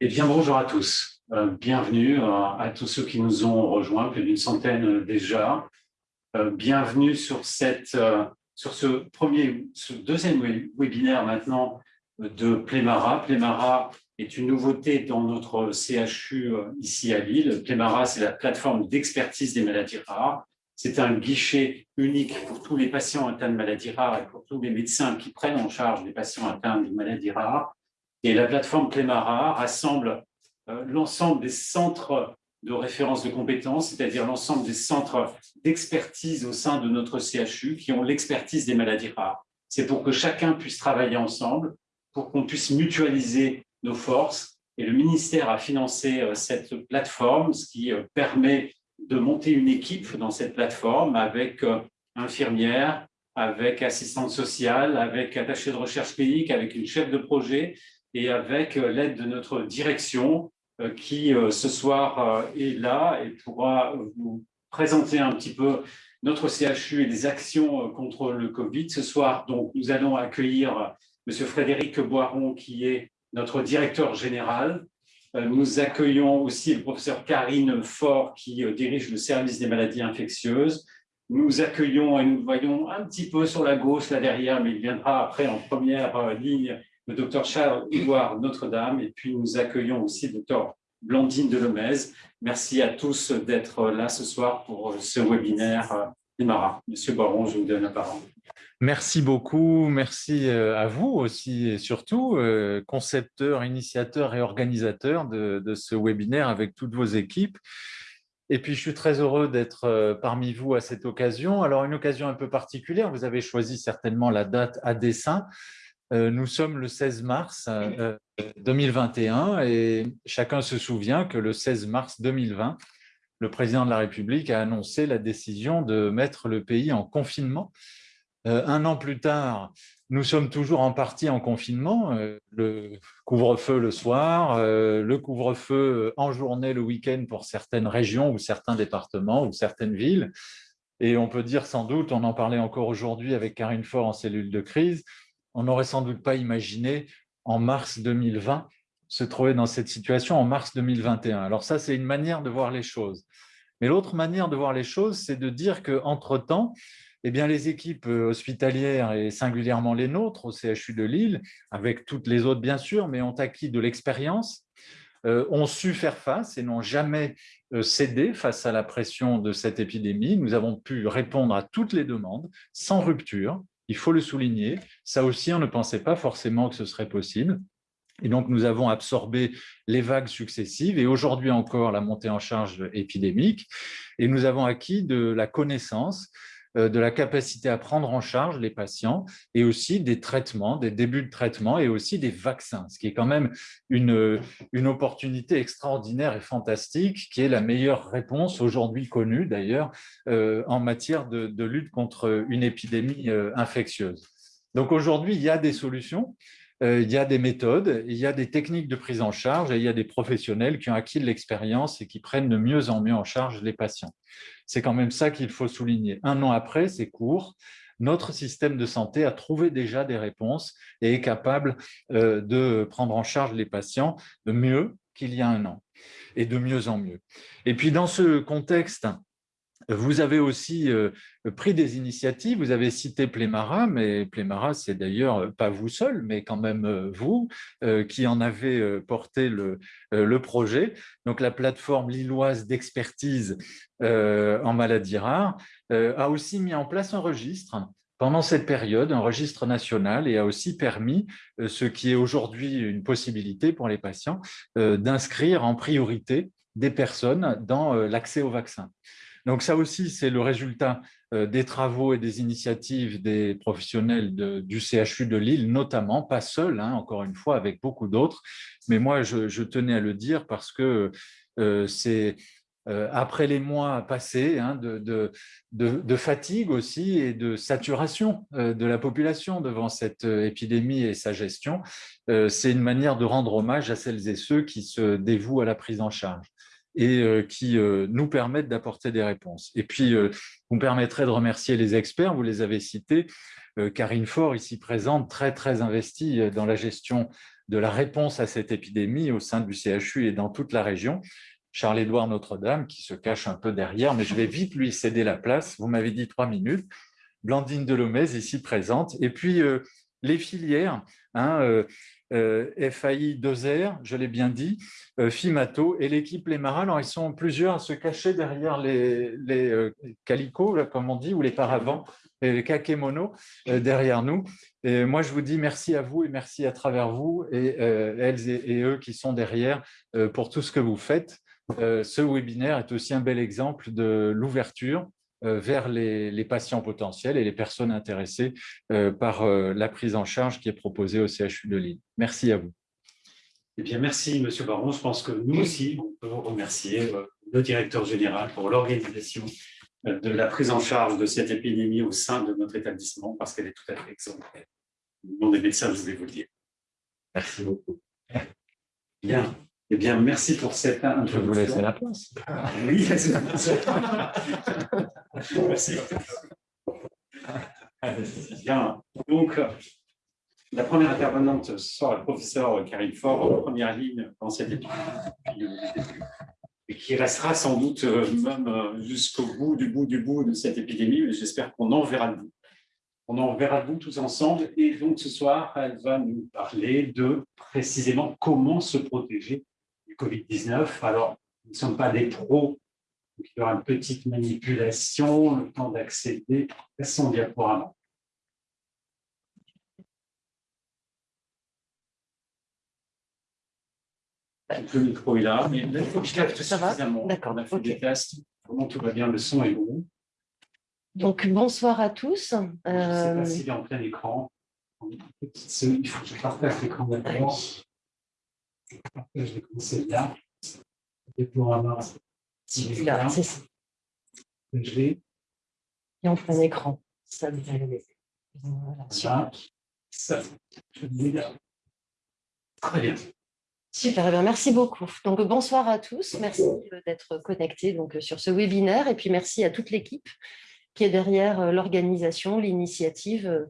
Eh bien, bonjour à tous. Euh, bienvenue à tous ceux qui nous ont rejoints, plus d'une centaine déjà. Euh, bienvenue sur, cette, euh, sur ce, premier, ce deuxième webinaire maintenant de Plémara. Plémara est une nouveauté dans notre CHU ici à Lille. Plémara, c'est la plateforme d'expertise des maladies rares. C'est un guichet unique pour tous les patients atteints de maladies rares et pour tous les médecins qui prennent en charge les patients atteints de maladies rares. Et la plateforme Plémara rassemble euh, l'ensemble des centres de référence de compétences, c'est-à-dire l'ensemble des centres d'expertise au sein de notre CHU qui ont l'expertise des maladies rares. C'est pour que chacun puisse travailler ensemble, pour qu'on puisse mutualiser nos forces. Et le ministère a financé euh, cette plateforme, ce qui euh, permet de monter une équipe dans cette plateforme avec infirmières, avec assistante sociale, avec attaché de recherche clinique, avec une chef de projet et avec euh, l'aide de notre direction euh, qui euh, ce soir est là et pourra vous présenter un petit peu notre CHU et les actions contre le Covid. Ce soir, donc, nous allons accueillir M. Frédéric Boiron, qui est notre directeur général. Nous accueillons aussi le professeur Karine Faure, qui dirige le service des maladies infectieuses. Nous accueillons et nous voyons un petit peu sur la gauche, là derrière, mais il viendra après en première ligne, le docteur Charles-Édouard Notre-Dame, et puis nous accueillons aussi le docteur Blandine Delomez. Merci à tous d'être là ce soir pour ce webinaire Imara. Monsieur Baron, je vous donne la parole. Merci beaucoup, merci euh, à vous aussi et surtout, euh, concepteur, initiateur et organisateur de, de, ce webinaire avec toutes vos équipes. Et puis, je suis très heureux d'être euh, parmi vous à cette occasion. Alors, une occasion un peu particulière, vous avez choisi certainement la date à dessein. Euh, nous sommes le 16 mars 2021 euh, et chacun se souvient que le 16 mars 2020, le président de la République a annoncé la décision de mettre le pays en confinement. Euh, un an plus tard, nous sommes toujours en partie en confinement, le couvre-feu le soir, le couvre-feu en journée le week-end pour certaines régions ou certains départements ou certaines villes. Et on peut dire sans doute, on en parlait encore aujourd'hui avec Karine Faure en cellule de crise, on n'aurait sans doute pas imaginé en mars 2020 se trouver dans cette situation en mars 2021. Alors ça, c'est une manière de voir les choses. Mais l'autre manière de voir les choses, c'est de dire qu'entre-temps, eh bien, les équipes hospitalières, et singulièrement les nôtres au CHU de Lille, avec toutes les autres bien sûr, mais ont acquis de l'expérience, euh, ont su faire face et n'ont jamais euh, cédé face à la pression de cette épidémie. Nous avons pu répondre à toutes les demandes sans rupture, il faut le souligner. Ça aussi, on ne pensait pas forcément que ce serait possible. Et donc, nous avons absorbé les vagues successives et aujourd'hui encore la montée en charge épidémique. Et nous avons acquis de la connaissance de la capacité à prendre en charge les patients et aussi des traitements, des débuts de traitement et aussi des vaccins, ce qui est quand même une, opportunité extraordinaire et fantastique qui est la meilleure réponse aujourd'hui connue d'ailleurs euh, en matière de, de, lutte contre une épidémie euh, infectieuse. Donc aujourd'hui, il y a des solutions, il y a des méthodes, il y a des techniques de prise en charge et il y a des professionnels qui ont acquis de l'expérience et qui prennent de mieux en mieux en charge les patients. C'est quand même ça qu'il faut souligner. Un an après, c'est court, notre système de santé a trouvé déjà des réponses et est capable euh, de prendre en charge les patients de mieux qu'il y a un an et de mieux en mieux. Et puis dans ce contexte vous avez aussi euh, pris des initiatives, vous avez cité Plémara, mais Plémara, c'est d'ailleurs euh, pas vous seul, mais quand même euh, vous qui en avez porté le, le projet. Donc la plateforme lilloise d'expertise en maladies rares a aussi mis en place un registre pendant cette période, un registre national et a aussi permis, ce qui est aujourd'hui une possibilité pour les patients, d'inscrire en priorité des personnes dans l'accès au vaccin. Donc ça aussi, c'est le résultat euh, des travaux et des initiatives des professionnels du CHU de Lille, notamment, pas seul, hein, encore une fois, avec beaucoup d'autres. Mais moi, je, tenais à le dire parce que euh, c'est euh, après les mois passés hein, de, fatigue aussi et de saturation de la population devant cette épidémie et sa gestion, c'est une manière de rendre hommage à celles et ceux qui se dévouent à la prise en charge et euh, qui euh, nous permettent d'apporter des réponses. Et puis, euh, vous me permettrez de remercier les experts, vous les avez cités, Karine Faure, ici présente, très très investie dans la gestion de la réponse à cette épidémie au sein du CHU et dans toute la région. Charles-Édouard Notre-Dame, qui se cache un peu derrière, mais je vais vite lui céder la place. Vous m'avez dit trois minutes. Blandine Delomez, ici présente. Et puis, les filières, hein, FAI 2R, je l'ai bien dit, FIMATO et l'équipe Les Marins. Alors, ils sont plusieurs à se cacher derrière les, les calicots, comme on dit, ou les paravents, les kakemono derrière nous. Et moi, je vous dis merci à vous et merci à travers vous et elles et, eux qui sont derrière pour tout ce que vous faites. ce webinaire est aussi un bel exemple de l'ouverture euh, vers les, patients potentiels et les personnes intéressées euh, par euh, la prise en charge qui est proposée au CHU de Lille. Merci à vous. Eh bien, merci, Monsieur Baron. Je pense que nous aussi, on peut remercier, le directeur général, pour l'organisation de la prise en charge de cette épidémie au sein de notre établissement, parce qu'elle est tout à fait exemplaire. Au nom des médecins, je voulais vous le dire. Merci beaucoup. Bien. Eh bien, merci pour cette introduction. Je vous laisser la place. Oui, laissez la place. merci. Bien. Donc, la première intervenante sera le professeur Karine Fort, en première ligne dans cette étude, et qui restera sans doute euh, même euh, jusqu'au bout du bout du bout de cette épidémie, mais j'espère qu'on en verra de vous. On en verra de vous tous ensemble. Et donc, ce soir, elle va nous parler de précisément comment se protéger Covid-19. Alors, nous ne sommes pas des pros, donc il y aura une petite manipulation, le temps d'accéder à son diaporama. Le micro est là, mais il faut que je capte suffisamment. D'accord. On a fait des tests. Comment tout va bien, le son est bon. Donc, bonsoir à tous. Je ne sais pas euh, s'il est en plein écran. Il faut que je partage l'écran Je vais commencer là. Et pour avoir là, c'est ça. Je vais. Et en plein écran. Ça Voilà. Ça. Ça. Je vais Très bien. Super, eh bien, merci beaucoup. Donc, bonsoir à tous. Merci d'être connectés donc, sur ce webinaire. Et puis, merci à toute l'équipe qui est derrière euh, l'organisation, l'initiative euh,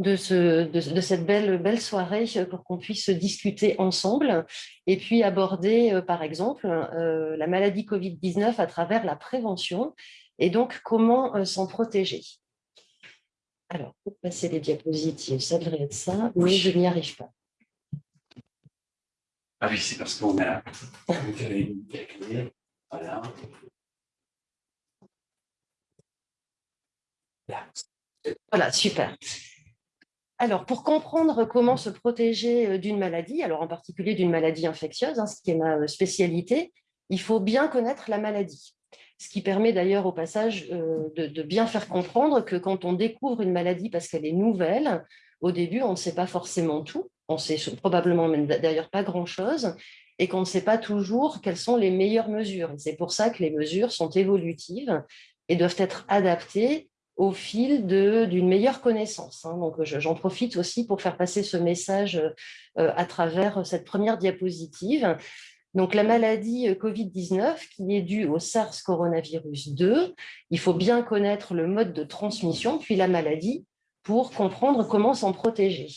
de, ce, de, cette belle, belle soirée pour qu'on puisse discuter ensemble et puis aborder, euh, par exemple, euh, la maladie Covid-19 à travers la prévention et donc comment euh, s'en protéger. Alors, pour passer les diapositives, ça devrait être ça, mais je n'y arrive pas. Ah oui, c'est parce qu'on a... Voilà. Voilà, super. Alors, pour comprendre comment se protéger euh, d'une maladie, alors en particulier d'une maladie infectieuse, hein, ce qui est ma euh, spécialité, il faut bien connaître la maladie. Ce qui permet d'ailleurs au passage euh, de, bien faire comprendre que quand on découvre une maladie parce qu'elle est nouvelle, au début, on ne sait pas forcément tout, on ne sait probablement même d'ailleurs pas grand-chose, et qu'on ne sait pas toujours quelles sont les meilleures mesures. C'est pour ça que les mesures sont évolutives et doivent être adaptées au fil d'une meilleure connaissance. Hein. Donc, j'en profite aussi pour faire passer ce message euh, à travers cette première diapositive. Donc, la maladie euh, Covid-19 qui est due au SARS coronavirus 2, il faut bien connaître le mode de transmission, puis la maladie, pour comprendre comment s'en protéger.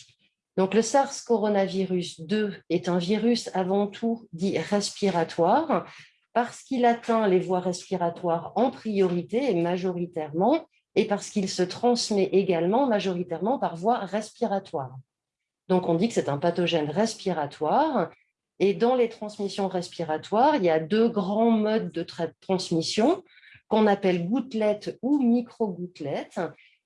Donc, le SARS coronavirus 2 est un virus avant tout dit respiratoire, parce qu'il atteint les voies respiratoires en priorité et majoritairement, et parce qu'il se transmet également majoritairement par voie respiratoire. Donc, on dit que c'est un pathogène respiratoire. Et dans les transmissions respiratoires, il y a deux grands modes de transmission qu'on appelle gouttelettes ou micro-gouttelettes.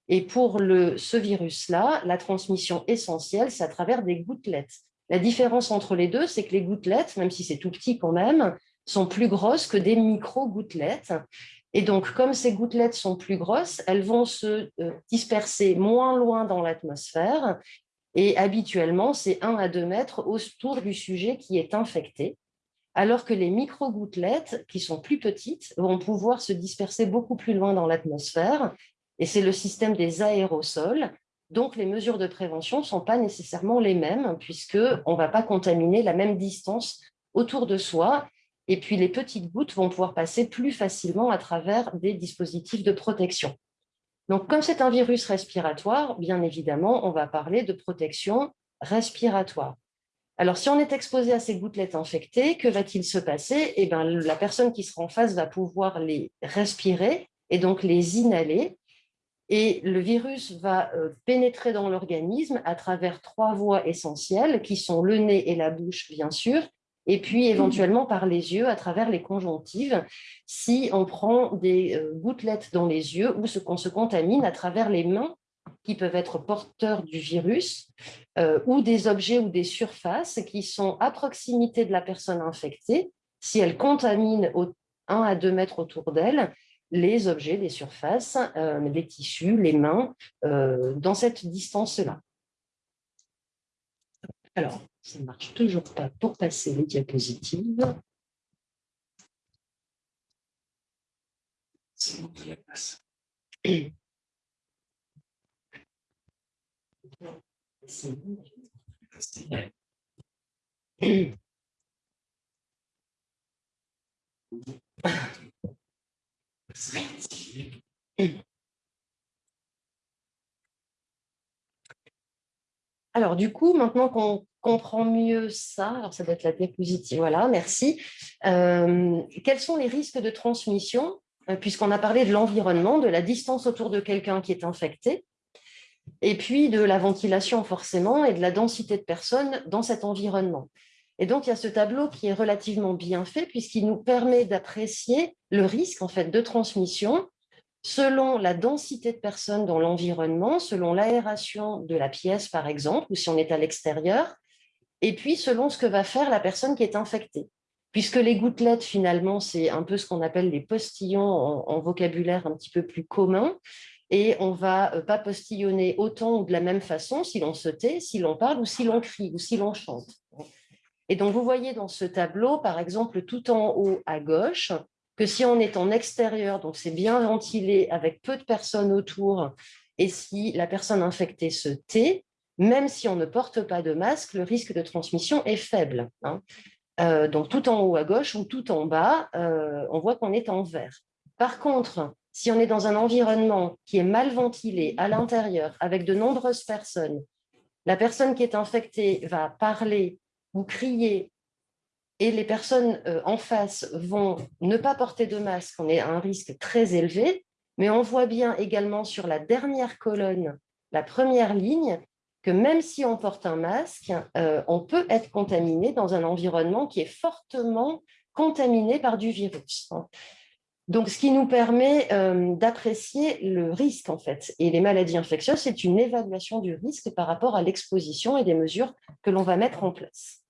Et pour ce virus-là, la transmission essentielle, c'est à travers des gouttelettes. La différence entre les deux, c'est que les gouttelettes, même si c'est tout petit quand même, sont plus grosses que des micro-gouttelettes. Et donc, comme ces gouttelettes sont plus grosses, elles vont se euh, disperser moins loin dans l'atmosphère. Et habituellement, c'est 1 à 2 mètres autour du sujet qui est infecté. Alors que les micro-gouttelettes, qui sont plus petites, vont pouvoir se disperser beaucoup plus loin dans l'atmosphère. Et c'est le système des aérosols. Donc, les mesures de prévention ne sont pas nécessairement les mêmes, puisqu'on ne va pas contaminer la même distance autour de soi et puis, les petites gouttes vont pouvoir passer plus facilement à travers des dispositifs de protection. Donc, comme c'est un virus respiratoire, bien évidemment, on va parler de protection respiratoire. Alors, si on est exposé à ces gouttelettes infectées, que va-t-il se passer? Eh ben, La personne qui sera en face va pouvoir les respirer et donc les inhaler. Et le virus va euh, pénétrer dans l'organisme à travers trois voies essentielles qui sont le nez et la bouche, bien sûr, et puis éventuellement par les yeux à travers les conjonctives, si on prend des euh, gouttelettes dans les yeux ou qu'on se contamine à travers les mains qui peuvent être porteurs du virus, euh, ou des objets ou des surfaces qui sont à proximité de la personne infectée, si elle contamine au 1 à 2 mètres autour d'elle, les objets, les surfaces, euh, les tissus, les mains, dans cette distance-là. Alors, ça ne marche toujours pas pour passer les diapositives. Alors, du coup, maintenant qu'on comprend mieux ça, alors ça doit être la diapositive, voilà, merci. Euh, quels sont les risques de transmission euh, Puisqu'on a parlé de l'environnement, de la distance autour de quelqu'un qui est infecté, et puis de la ventilation forcément, et de la densité de personnes dans cet environnement. Et donc, il y a ce tableau qui est relativement bien fait, puisqu'il nous permet d'apprécier le risque en fait, de transmission selon la densité de personnes dans l'environnement, selon l'aération de la pièce, par exemple, ou si on est à l'extérieur, et puis selon ce que va faire la personne qui est infectée. Puisque les gouttelettes, finalement, c'est un peu ce qu'on appelle les postillons en, vocabulaire un petit peu plus commun, et on ne va euh, pas postillonner autant ou de la même façon si l'on se tait, si l'on parle ou si l'on crie ou si l'on chante. Et donc, vous voyez dans ce tableau, par exemple, tout en haut à gauche, que si on est en extérieur, donc c'est bien ventilé avec peu de personnes autour, et si la personne infectée se tait, même si on ne porte pas de masque, le risque de transmission est faible. Hein. Euh, donc tout en haut à gauche ou tout en bas, euh, on voit qu'on est en vert. Par contre, si on est dans un environnement qui est mal ventilé à l'intérieur, avec de nombreuses personnes, la personne qui est infectée va parler ou crier et les personnes euh, en face vont ne pas porter de masque, on est à un risque très élevé, mais on voit bien également sur la dernière colonne, la première ligne, que même si on porte un masque, euh, on peut être contaminé dans un environnement qui est fortement contaminé par du virus. Donc, ce qui nous permet euh, d'apprécier le risque, en fait. Et les maladies infectieuses, c'est une évaluation du risque par rapport à l'exposition et des mesures que l'on va mettre en place.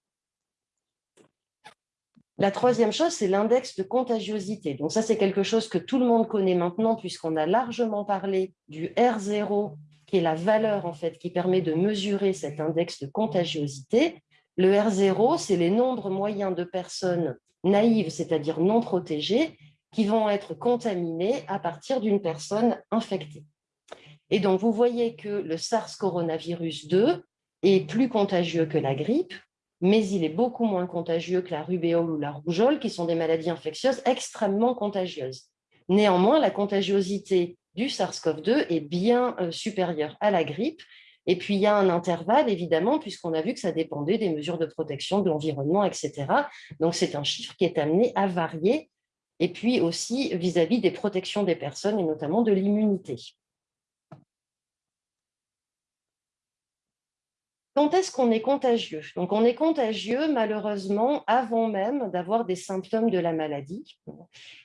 La troisième chose, c'est l'index de contagiosité. Donc ça, c'est quelque chose que tout le monde connaît maintenant puisqu'on a largement parlé du R0, qui est la valeur en fait qui permet de mesurer cet index de contagiosité. Le R0, c'est les nombres moyens de personnes naïves, c'est-à-dire non protégées, qui vont être contaminées à partir d'une personne infectée. Et donc, vous voyez que le SARS coronavirus 2 est plus contagieux que la grippe, mais il est beaucoup moins contagieux que la rubéole ou la rougeole, qui sont des maladies infectieuses extrêmement contagieuses. Néanmoins, la contagiosité du SARS-CoV-2 est bien euh, supérieure à la grippe. Et puis, il y a un intervalle, évidemment, puisqu'on a vu que ça dépendait des mesures de protection de l'environnement, etc. Donc, c'est un chiffre qui est amené à varier. Et puis aussi vis-à-vis -vis des protections des personnes et notamment de l'immunité. Quand est-ce qu'on est contagieux? Donc, on est contagieux, malheureusement, avant même d'avoir des symptômes de la maladie.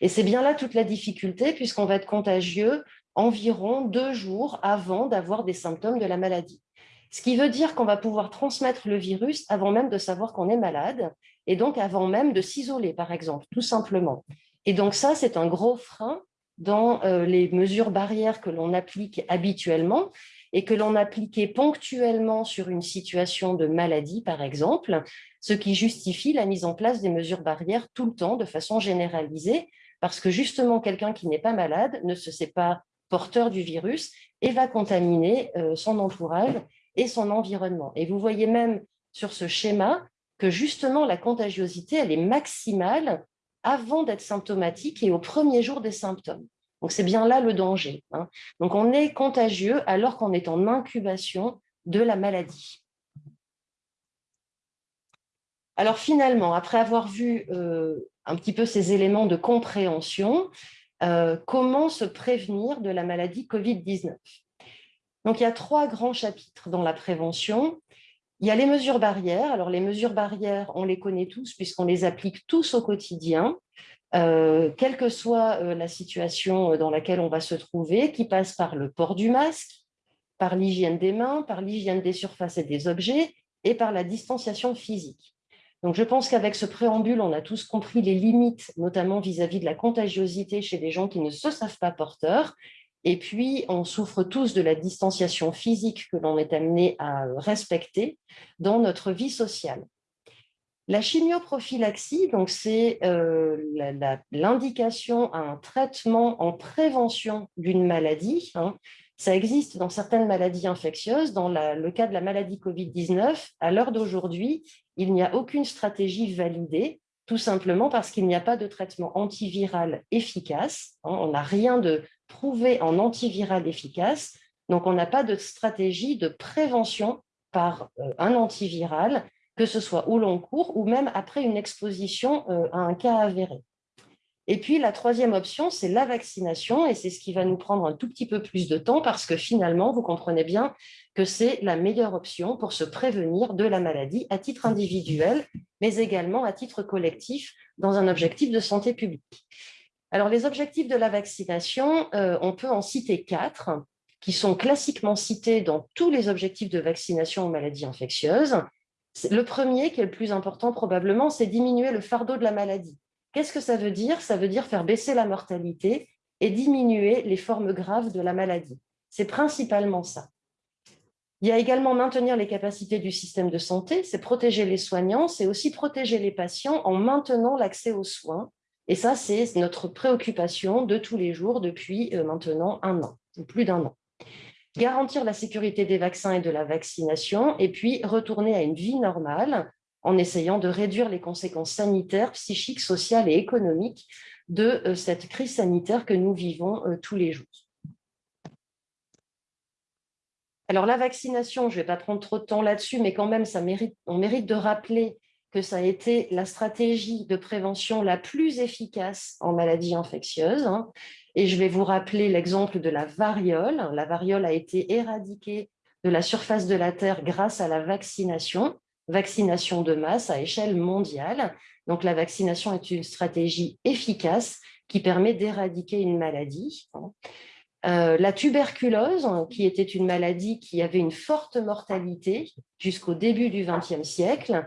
Et c'est bien là toute la difficulté, puisqu'on va être contagieux environ deux jours avant d'avoir des symptômes de la maladie. Ce qui veut dire qu'on va pouvoir transmettre le virus avant même de savoir qu'on est malade, et donc avant même de s'isoler, par exemple, tout simplement. Et donc ça, c'est un gros frein dans euh, les mesures barrières que l'on applique habituellement, et que l'on appliquait ponctuellement sur une situation de maladie, par exemple, ce qui justifie la mise en place des mesures barrières tout le temps, de façon généralisée, parce que justement, quelqu'un qui n'est pas malade ne se sait pas porteur du virus et va contaminer euh, son entourage et son environnement. Et vous voyez même sur ce schéma que justement la contagiosité, elle est maximale avant d'être symptomatique et au premier jour des symptômes. Donc, c'est bien là le danger. Hein. Donc, on est contagieux alors qu'on est en incubation de la maladie. Alors finalement, après avoir vu un petit peu ces éléments de compréhension, comment se prévenir de la maladie Covid-19 Donc il y a trois grands chapitres dans la prévention. Il y a les mesures barrières. Alors, les mesures barrières, on les connaît tous puisqu'on les applique tous au quotidien, euh, quelle que soit euh, la situation dans laquelle on va se trouver, qui passe par le port du masque, par l'hygiène des mains, par l'hygiène des surfaces et des objets et par la distanciation physique. Donc, je pense qu'avec ce préambule, on a tous compris les limites, notamment vis-à-vis -vis de la contagiosité chez les gens qui ne se savent pas porteurs et puis, on souffre tous de la distanciation physique que l'on est amené à respecter dans notre vie sociale. La chimioprophylaxie, c'est euh, l'indication à un traitement en prévention d'une maladie. Hein. Ça existe dans certaines maladies infectieuses. Dans le cas de la maladie Covid-19, à l'heure d'aujourd'hui, il n'y a aucune stratégie validée, tout simplement parce qu'il n'y a pas de traitement antiviral efficace. Hein. On n'a rien de prouvé en antiviral efficace. Donc, on n'a pas de stratégie de prévention par euh, un antiviral, que ce soit au long cours ou même après une exposition euh, à un cas avéré. Et puis, la troisième option, c'est la vaccination, et c'est ce qui va nous prendre un tout petit peu plus de temps parce que finalement, vous comprenez bien que c'est la meilleure option pour se prévenir de la maladie à titre individuel, mais également à titre collectif dans un objectif de santé publique. Alors, les objectifs de la vaccination, euh, on peut en citer quatre, qui sont classiquement cités dans tous les objectifs de vaccination aux maladies infectieuses. Le premier, qui est le plus important probablement, c'est diminuer le fardeau de la maladie. Qu'est-ce que ça veut dire? Ça veut dire faire baisser la mortalité et diminuer les formes graves de la maladie. C'est principalement ça. Il y a également maintenir les capacités du système de santé, c'est protéger les soignants, c'est aussi protéger les patients en maintenant l'accès aux soins et ça, c'est notre préoccupation de tous les jours depuis euh, maintenant un an, ou plus d'un an. Garantir la sécurité des vaccins et de la vaccination, et puis retourner à une vie normale en essayant de réduire les conséquences sanitaires, psychiques, sociales et économiques de euh, cette crise sanitaire que nous vivons euh, tous les jours. Alors la vaccination, je ne vais pas prendre trop de temps là-dessus, mais quand même, ça mérite, on mérite de rappeler que ça a été la stratégie de prévention la plus efficace en maladies infectieuses. Hein. Et je vais vous rappeler l'exemple de la variole. La variole a été éradiquée de la surface de la Terre grâce à la vaccination, vaccination de masse à échelle mondiale. Donc la vaccination est une stratégie efficace qui permet d'éradiquer une maladie. Hein. Euh, la tuberculose, qui était une maladie qui avait une forte mortalité jusqu'au début du XXe siècle.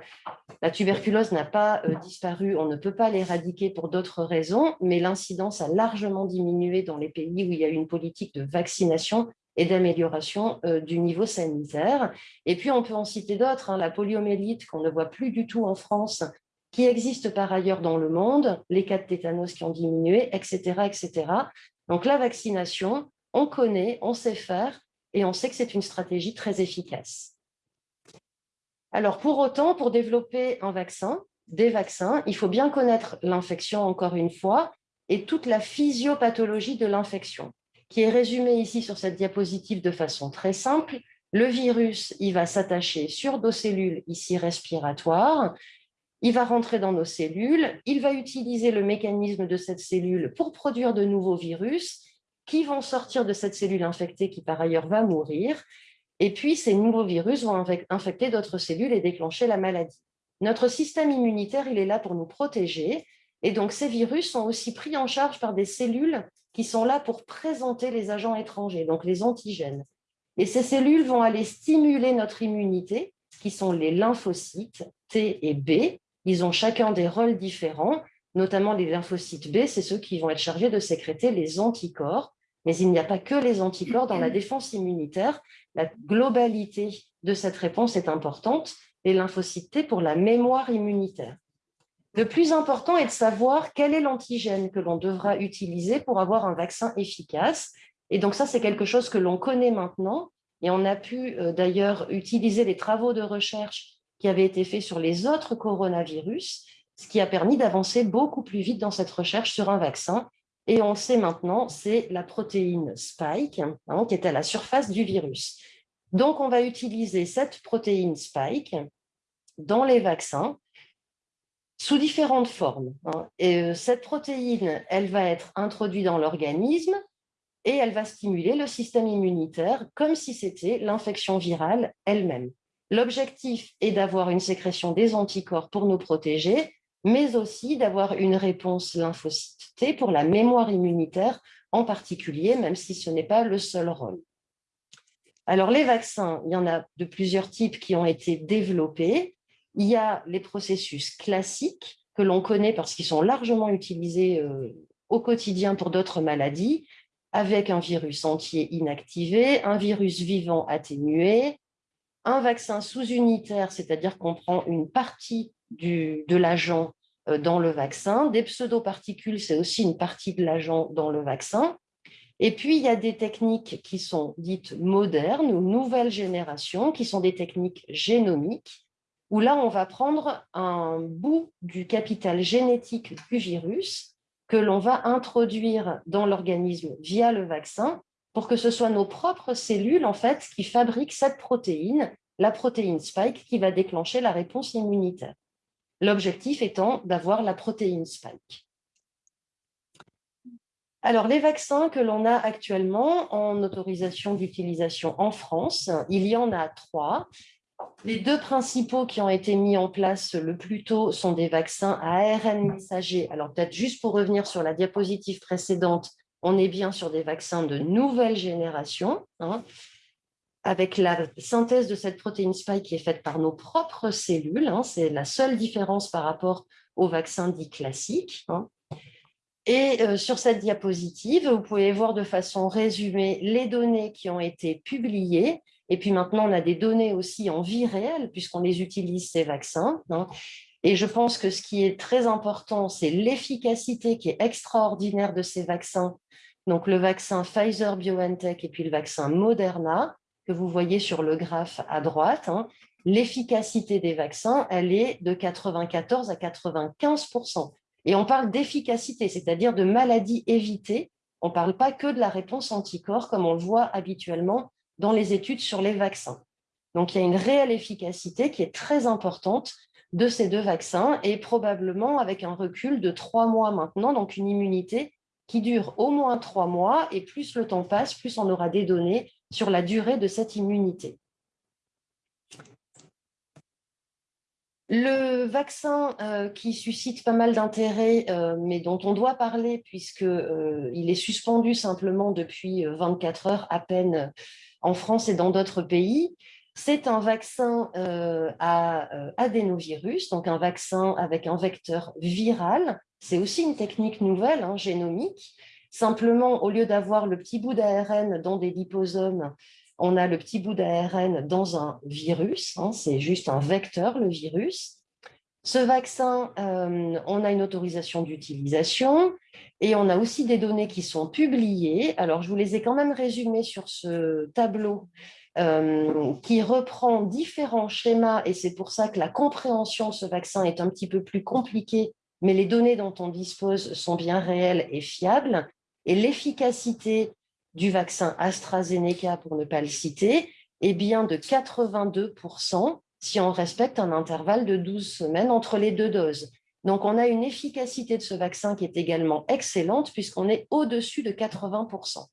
La tuberculose n'a pas euh, disparu, on ne peut pas l'éradiquer pour d'autres raisons, mais l'incidence a largement diminué dans les pays où il y a une politique de vaccination et d'amélioration euh, du niveau sanitaire. Et puis, on peut en citer d'autres, hein. la poliomyélite qu'on ne voit plus du tout en France, qui existe par ailleurs dans le monde, les cas de tétanos qui ont diminué, etc. etc. Donc la vaccination, on connaît, on sait faire et on sait que c'est une stratégie très efficace. Alors pour autant, pour développer un vaccin, des vaccins, il faut bien connaître l'infection encore une fois et toute la physiopathologie de l'infection, qui est résumée ici sur cette diapositive de façon très simple. Le virus, il va s'attacher sur nos cellules ici respiratoires, il va rentrer dans nos cellules, il va utiliser le mécanisme de cette cellule pour produire de nouveaux virus qui vont sortir de cette cellule infectée qui par ailleurs va mourir. Et puis ces nouveaux virus vont infecter d'autres cellules et déclencher la maladie. Notre système immunitaire, il est là pour nous protéger. Et donc ces virus sont aussi pris en charge par des cellules qui sont là pour présenter les agents étrangers, donc les antigènes. Et ces cellules vont aller stimuler notre immunité, qui sont les lymphocytes T et B, ils ont chacun des rôles différents, notamment les lymphocytes B, c'est ceux qui vont être chargés de sécréter les anticorps. Mais il n'y a pas que les anticorps dans la défense immunitaire. La globalité de cette réponse est importante. Les lymphocytes T pour la mémoire immunitaire. Le plus important est de savoir quel est l'antigène que l'on devra utiliser pour avoir un vaccin efficace. Et donc ça, c'est quelque chose que l'on connaît maintenant. Et on a pu euh, d'ailleurs utiliser les travaux de recherche qui avait été fait sur les autres coronavirus, ce qui a permis d'avancer beaucoup plus vite dans cette recherche sur un vaccin. Et on sait maintenant, c'est la protéine spike hein, qui est à la surface du virus. Donc, on va utiliser cette protéine spike dans les vaccins sous différentes formes. Hein. Euh, cette protéine, elle va être introduite dans l'organisme et elle va stimuler le système immunitaire comme si c'était l'infection virale elle-même. L'objectif est d'avoir une sécrétion des anticorps pour nous protéger, mais aussi d'avoir une réponse lymphocyte pour la mémoire immunitaire en particulier, même si ce n'est pas le seul rôle. Alors, les vaccins, il y en a de plusieurs types qui ont été développés. Il y a les processus classiques que l'on connaît parce qu'ils sont largement utilisés euh, au quotidien pour d'autres maladies, avec un virus entier inactivé, un virus vivant atténué, un vaccin sous-unitaire, c'est-à-dire qu'on prend une partie de l'agent euh, dans le vaccin. Des pseudoparticules, c'est aussi une partie de l'agent dans le vaccin. Et puis, il y a des techniques qui sont dites modernes ou nouvelle génération, qui sont des techniques génomiques, où là, on va prendre un bout du capital génétique du virus que l'on va introduire dans l'organisme via le vaccin pour que ce soit nos propres cellules en fait, qui fabriquent cette protéine, la protéine spike, qui va déclencher la réponse immunitaire. L'objectif étant d'avoir la protéine spike. Alors, les vaccins que l'on a actuellement en autorisation d'utilisation en France, il y en a trois. Les deux principaux qui ont été mis en place le plus tôt sont des vaccins à ARN messager. Alors, peut-être juste pour revenir sur la diapositive précédente, on est bien sur des vaccins de nouvelle génération, hein, avec la synthèse de cette protéine spike qui est faite par nos propres cellules. Hein. C'est la seule différence par rapport aux vaccins dits classiques. Hein. Et euh, sur cette diapositive, vous pouvez voir de façon résumée les données qui ont été publiées. Et puis maintenant, on a des données aussi en vie réelle, puisqu'on les utilise, ces vaccins. Et je pense que ce qui est très important, c'est l'efficacité qui est extraordinaire de ces vaccins. Donc le vaccin Pfizer-BioNTech et puis le vaccin Moderna, que vous voyez sur le graphe à droite. Hein. L'efficacité des vaccins, elle est de 94 à 95% et on parle d'efficacité, c'est-à-dire de maladies évitées. On ne parle pas que de la réponse anticorps, comme on le voit habituellement dans les études sur les vaccins. Donc, il y a une réelle efficacité qui est très importante de ces deux vaccins et probablement avec un recul de trois mois maintenant, donc une immunité qui dure au moins trois mois et plus le temps passe, plus on aura des données sur la durée de cette immunité. Le vaccin euh, qui suscite pas mal d'intérêt, euh, mais dont on doit parler puisqu'il euh, est suspendu simplement depuis 24 heures à peine en France et dans d'autres pays, c'est un vaccin à adénovirus, donc un vaccin avec un vecteur viral. C'est aussi une technique nouvelle, hein, génomique. Simplement, au lieu d'avoir le petit bout d'ARN dans des liposomes on a le petit bout d'ARN dans un virus, hein, c'est juste un vecteur, le virus. Ce vaccin, euh, on a une autorisation d'utilisation et on a aussi des données qui sont publiées. Alors, je vous les ai quand même résumées sur ce tableau euh, qui reprend différents schémas et c'est pour ça que la compréhension de ce vaccin est un petit peu plus compliquée, mais les données dont on dispose sont bien réelles et fiables. Et l'efficacité du vaccin AstraZeneca, pour ne pas le citer, est bien de 82% si on respecte un intervalle de 12 semaines entre les deux doses. Donc, on a une efficacité de ce vaccin qui est également excellente puisqu'on est au-dessus de 80%.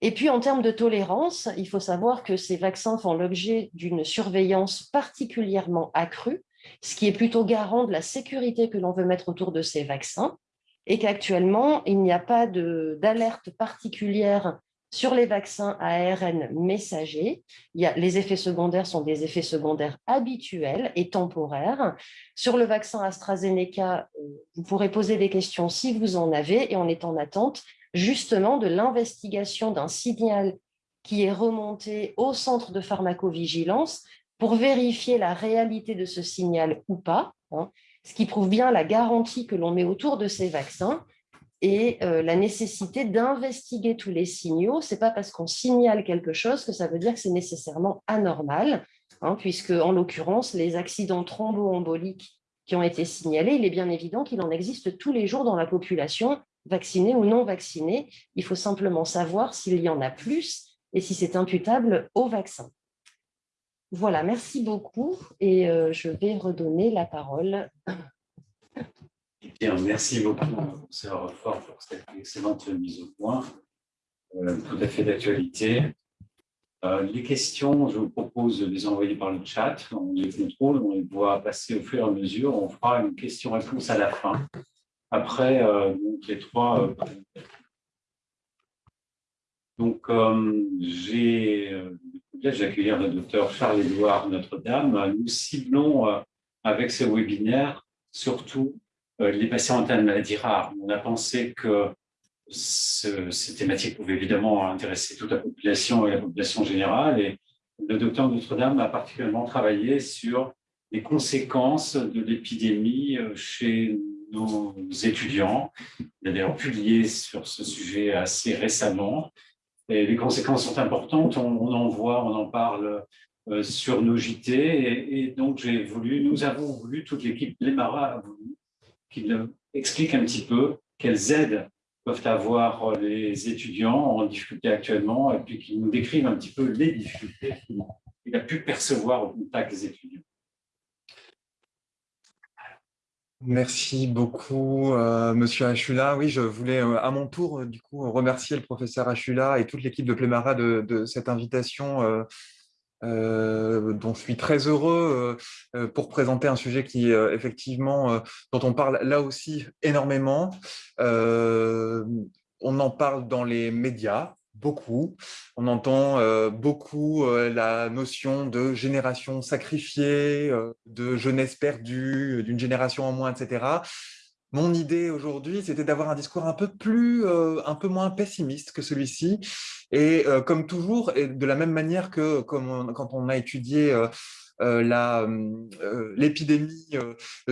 Et puis, en termes de tolérance, il faut savoir que ces vaccins font l'objet d'une surveillance particulièrement accrue, ce qui est plutôt garant de la sécurité que l'on veut mettre autour de ces vaccins et qu'actuellement, il n'y a pas d'alerte particulière sur les vaccins ARN a, les effets secondaires sont des effets secondaires habituels et temporaires. Sur le vaccin AstraZeneca, euh, vous pourrez poser des questions si vous en avez et on est en attente justement de l'investigation d'un signal qui est remonté au centre de pharmacovigilance pour vérifier la réalité de ce signal ou pas. Hein ce qui prouve bien la garantie que l'on met autour de ces vaccins et euh, la nécessité d'investiguer tous les signaux. Ce n'est pas parce qu'on signale quelque chose que ça veut dire que c'est nécessairement anormal, hein, puisque en l'occurrence, les accidents thromboemboliques qui ont été signalés, il est bien évident qu'il en existe tous les jours dans la population, vaccinée ou non vaccinée. Il faut simplement savoir s'il y en a plus et si c'est imputable au vaccin. Voilà, merci beaucoup et euh, je vais redonner la parole. Merci beaucoup, professeur Fort, pour cette excellente mise au point, euh, tout à fait d'actualité. Euh, les questions, je vous propose de les envoyer par le chat, on les contrôle, on les voit passer au fur et à mesure, on fera une question-réponse à la fin. Après, donc, les trois donc, j'ai le privilège d'accueillir le docteur Charles-Édouard Notre-Dame. Nous ciblons euh, avec ce webinaire surtout euh, les patients atteints de maladies rares. On a pensé que ces thématiques pouvaient évidemment intéresser toute la population et la population générale. Et le docteur Notre-Dame a particulièrement travaillé sur les conséquences de l'épidémie euh, chez nos étudiants. Il a d'ailleurs publié sur ce sujet assez récemment les conséquences sont importantes, on, en voit, on en parle euh, sur nos JT, et, donc j'ai voulu, nous avons voulu, toute l'équipe Lemara a voulu qu'il explique un petit peu quelles aides peuvent avoir les étudiants en difficulté actuellement, et puis qu'il nous décrive un petit peu les difficultés qu'il a pu percevoir au contact des étudiants. Merci beaucoup, euh, Monsieur Achula. Oui, je voulais euh, à mon tour, euh, du coup, remercier le professeur Achula et toute l'équipe de Plémara de, cette invitation dont je suis très heureux pour présenter un sujet qui, effectivement, dont on parle là aussi énormément. on en parle dans les médias, beaucoup. On entend euh, beaucoup euh, la notion de génération sacrifiée, euh, de jeunesse perdue, d'une génération en moins, etc. Mon idée aujourd'hui, c'était d'avoir un discours un peu plus, un peu moins pessimiste que celui-ci. Et comme toujours, et de la même manière que quand on a étudié l'épidémie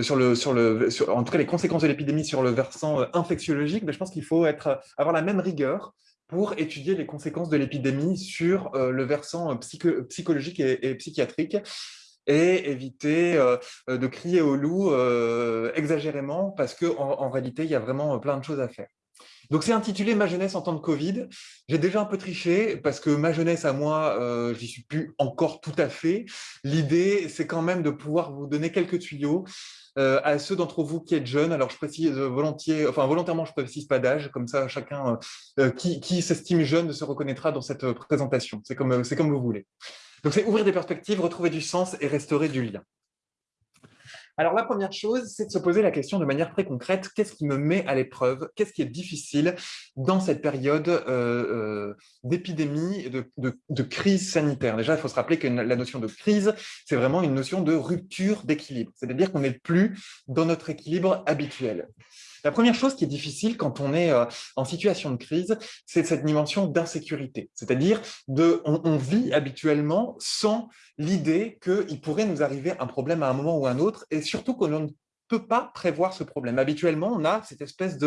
sur le sur le en tout cas les conséquences de l'épidémie sur le versant infectiologique, ben, je pense qu'il faut être avoir la même rigueur pour étudier les conséquences de l'épidémie sur euh, le versant euh, psychologique et, psychiatrique et éviter euh, de crier au loup exagérément parce qu'en en, réalité, il y a vraiment plein de choses à faire. Donc, c'est intitulé « Ma jeunesse en temps de Covid ». J'ai déjà un peu triché parce que ma jeunesse à moi, je j'y suis plus encore tout à fait. L'idée, c'est quand même de pouvoir vous donner quelques tuyaux euh, à ceux d'entre vous qui êtes jeunes, alors je précise volontiers, enfin volontairement, je ne précise pas d'âge, comme ça chacun euh, euh, qui, s'estime jeune se reconnaîtra dans cette présentation. C'est comme vous voulez. Donc c'est ouvrir des perspectives, retrouver du sens et restaurer du lien. Alors, la première chose, c'est de se poser la question de manière très concrète, qu'est-ce qui me met à l'épreuve? Qu'est-ce qui est difficile dans cette période euh, euh, d'épidémie, de, crise sanitaire? Déjà, il faut se rappeler que la notion de crise, c'est vraiment une notion de rupture d'équilibre. C'est-à-dire qu'on n'est plus dans notre équilibre habituel. La première chose qui est difficile quand on est euh, en situation de crise, c'est cette dimension d'insécurité. C'est-à-dire, de, on, vit habituellement sans l'idée qu'il pourrait nous arriver un problème à un moment ou à un autre, et surtout qu'on ne peut pas prévoir ce problème. Habituellement, on a cette espèce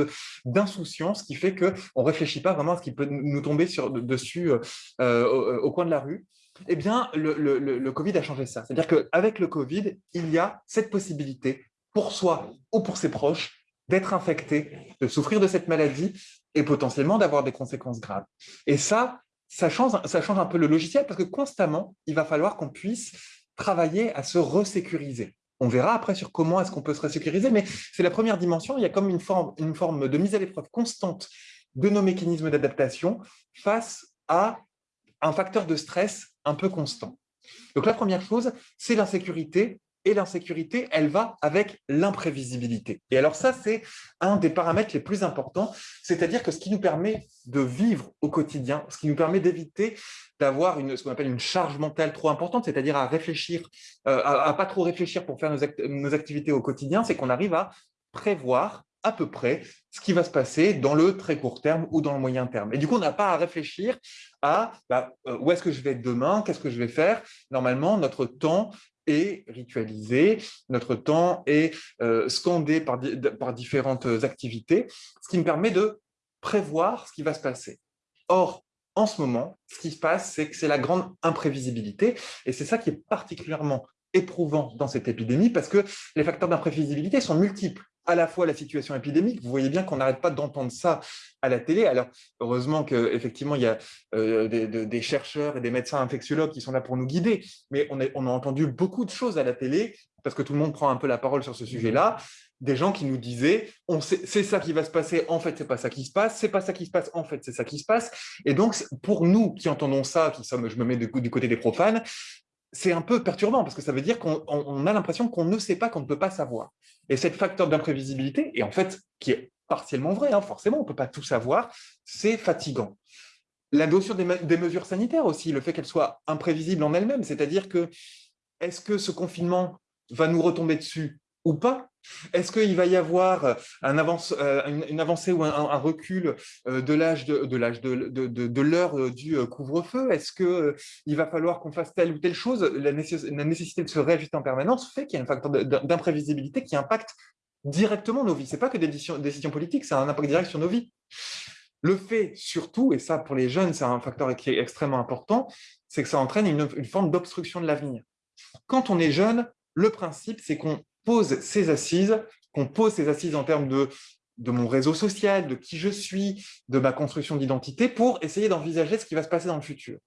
d'insouciance qui fait qu'on ne réfléchit pas vraiment à ce qui peut nous tomber sur, dessus euh, euh, au, coin de la rue. Eh bien, le, le Covid a changé ça. C'est-à-dire qu'avec le Covid, il y a cette possibilité pour soi ou pour ses proches d'être infecté, de souffrir de cette maladie et potentiellement d'avoir des conséquences graves. Et ça, ça change, ça change un peu le logiciel parce que constamment, il va falloir qu'on puisse travailler à se resécuriser. On verra après sur comment est-ce qu'on peut se resécuriser, mais c'est la première dimension. Il y a comme une forme, une forme de mise à l'épreuve constante de nos mécanismes d'adaptation face à un facteur de stress un peu constant. Donc la première chose, c'est l'insécurité et l'insécurité, elle va avec l'imprévisibilité. Et alors ça, c'est un des paramètres les plus importants, c'est-à-dire que ce qui nous permet de vivre au quotidien, ce qui nous permet d'éviter d'avoir ce qu'on appelle une charge mentale trop importante, c'est-à-dire à réfléchir, euh, à, pas trop réfléchir pour faire nos, activités au quotidien, c'est qu'on arrive à prévoir à peu près ce qui va se passer dans le très court terme ou dans le moyen terme. Et du coup, on n'a pas à réfléchir à bah, euh, où est-ce que je vais être demain, qu'est-ce que je vais faire? Normalement, notre temps est ritualisé, notre temps est euh, scandé par, par différentes activités, ce qui me permet de prévoir ce qui va se passer. Or, en ce moment, ce qui se passe, c'est que c'est la grande imprévisibilité, et c'est ça qui est particulièrement éprouvant dans cette épidémie, parce que les facteurs d'imprévisibilité sont multiples. À la fois la situation épidémique. Vous voyez bien qu'on n'arrête pas d'entendre ça à la télé. Alors, heureusement qu'effectivement, il y a euh, des, chercheurs et des médecins infectiologues qui sont là pour nous guider, mais on, a entendu beaucoup de choses à la télé, parce que tout le monde prend un peu la parole sur ce sujet-là, des gens qui nous disaient « c'est ça qui va se passer, en fait, c'est pas ça qui se passe, c'est pas ça qui se passe, en fait, c'est ça qui se passe ». Et donc, pour nous qui entendons ça, qui sommes, je me mets du côté des profanes, c'est un peu perturbant parce que ça veut dire qu'on a l'impression qu'on ne sait pas, qu'on ne peut pas savoir. Et cette facteur d'imprévisibilité, et en fait, qui est partiellement vrai, hein, forcément, on ne peut pas tout savoir, c'est fatigant. La notion des, mesures sanitaires aussi, le fait qu'elles soient imprévisibles en elles-mêmes, c'est-à-dire que est-ce que ce confinement va nous retomber dessus ou pas? Est-ce qu'il va y avoir euh, euh, une, avancée ou un, recul euh, de l'âge de, l'heure du couvre-feu? Est-ce qu'il va falloir qu'on fasse telle ou telle chose? La, nécessité de se réajuster en permanence fait qu'il y a un facteur d'imprévisibilité qui impacte directement nos vies. Ce n'est pas que des décisions, politiques, c'est un impact direct sur nos vies. Le fait, surtout, et ça pour les jeunes, c'est un facteur qui est extrêmement important, c'est que ça entraîne une forme d'obstruction de l'avenir. Quand on est jeune, le principe, c'est qu'on pose ses assises, qu'on pose ses assises en termes de, de mon réseau social, de qui je suis, de ma construction d'identité, pour essayer d'envisager ce qui va se passer dans le futur.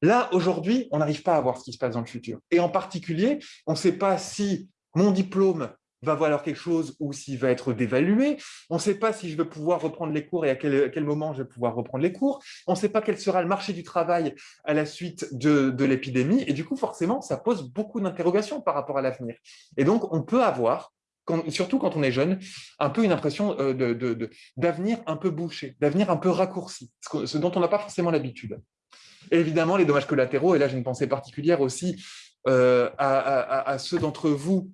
Là, aujourd'hui, on n'arrive pas à voir ce qui se passe dans le futur. Et en particulier, on ne sait pas si mon diplôme va valoir quelque chose ou s'il va être dévalué. On ne sait pas si je vais pouvoir reprendre les cours et à quel, moment je vais pouvoir reprendre les cours. On ne sait pas quel sera le marché du travail à la suite de, l'épidémie. Et du coup, forcément, ça pose beaucoup d'interrogations par rapport à l'avenir. Et donc, on peut avoir, surtout quand on est jeune, un peu une impression euh, d'avenir un peu bouché, d'avenir un peu raccourci, ce, dont on n'a pas forcément l'habitude. Évidemment, les dommages collatéraux, et là j'ai une pensée particulière aussi euh, à, ceux d'entre vous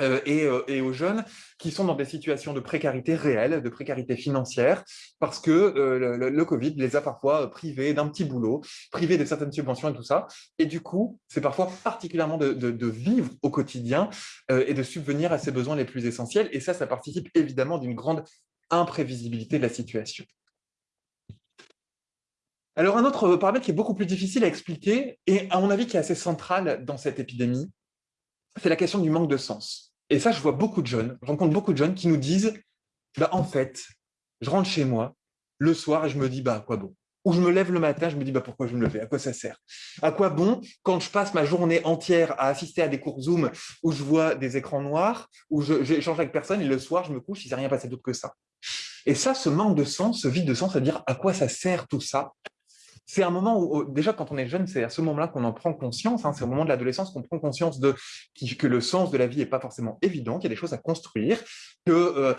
euh, euh, et, aux jeunes qui sont dans des situations de précarité réelle, de précarité financière, parce que euh, le, Covid les a parfois privés d'un petit boulot, privés de certaines subventions et tout ça. Et du coup, c'est parfois particulièrement de, vivre au quotidien et de subvenir à ses besoins les plus essentiels. Et ça, ça participe évidemment d'une grande imprévisibilité de la situation. Alors, un autre paramètre qui est beaucoup plus difficile à expliquer, et à mon avis qui est assez central dans cette épidémie, c'est la question du manque de sens. Et ça, je vois beaucoup de jeunes, je rencontre beaucoup de jeunes qui nous disent bah, en fait, je rentre chez moi le soir et je me dis bah, à quoi bon? Ou je me lève le matin, je me dis bah, pourquoi je me lever À quoi ça sert? À quoi bon quand je passe ma journée entière à assister à des cours Zoom où je vois des écrans noirs, où j'échange avec personne et le soir, je me couche, il ne s'est rien passé d'autre que ça? Et ça, ce manque de sens, ce vide de sens, c'est-à-dire à quoi ça sert tout ça? C'est un moment où, déjà, quand on est jeune, c'est à ce moment-là qu'on en prend conscience. Hein, c'est au moment de l'adolescence qu'on prend conscience de que le sens de la vie n'est pas forcément évident, qu'il y a des choses à construire, qu'on euh,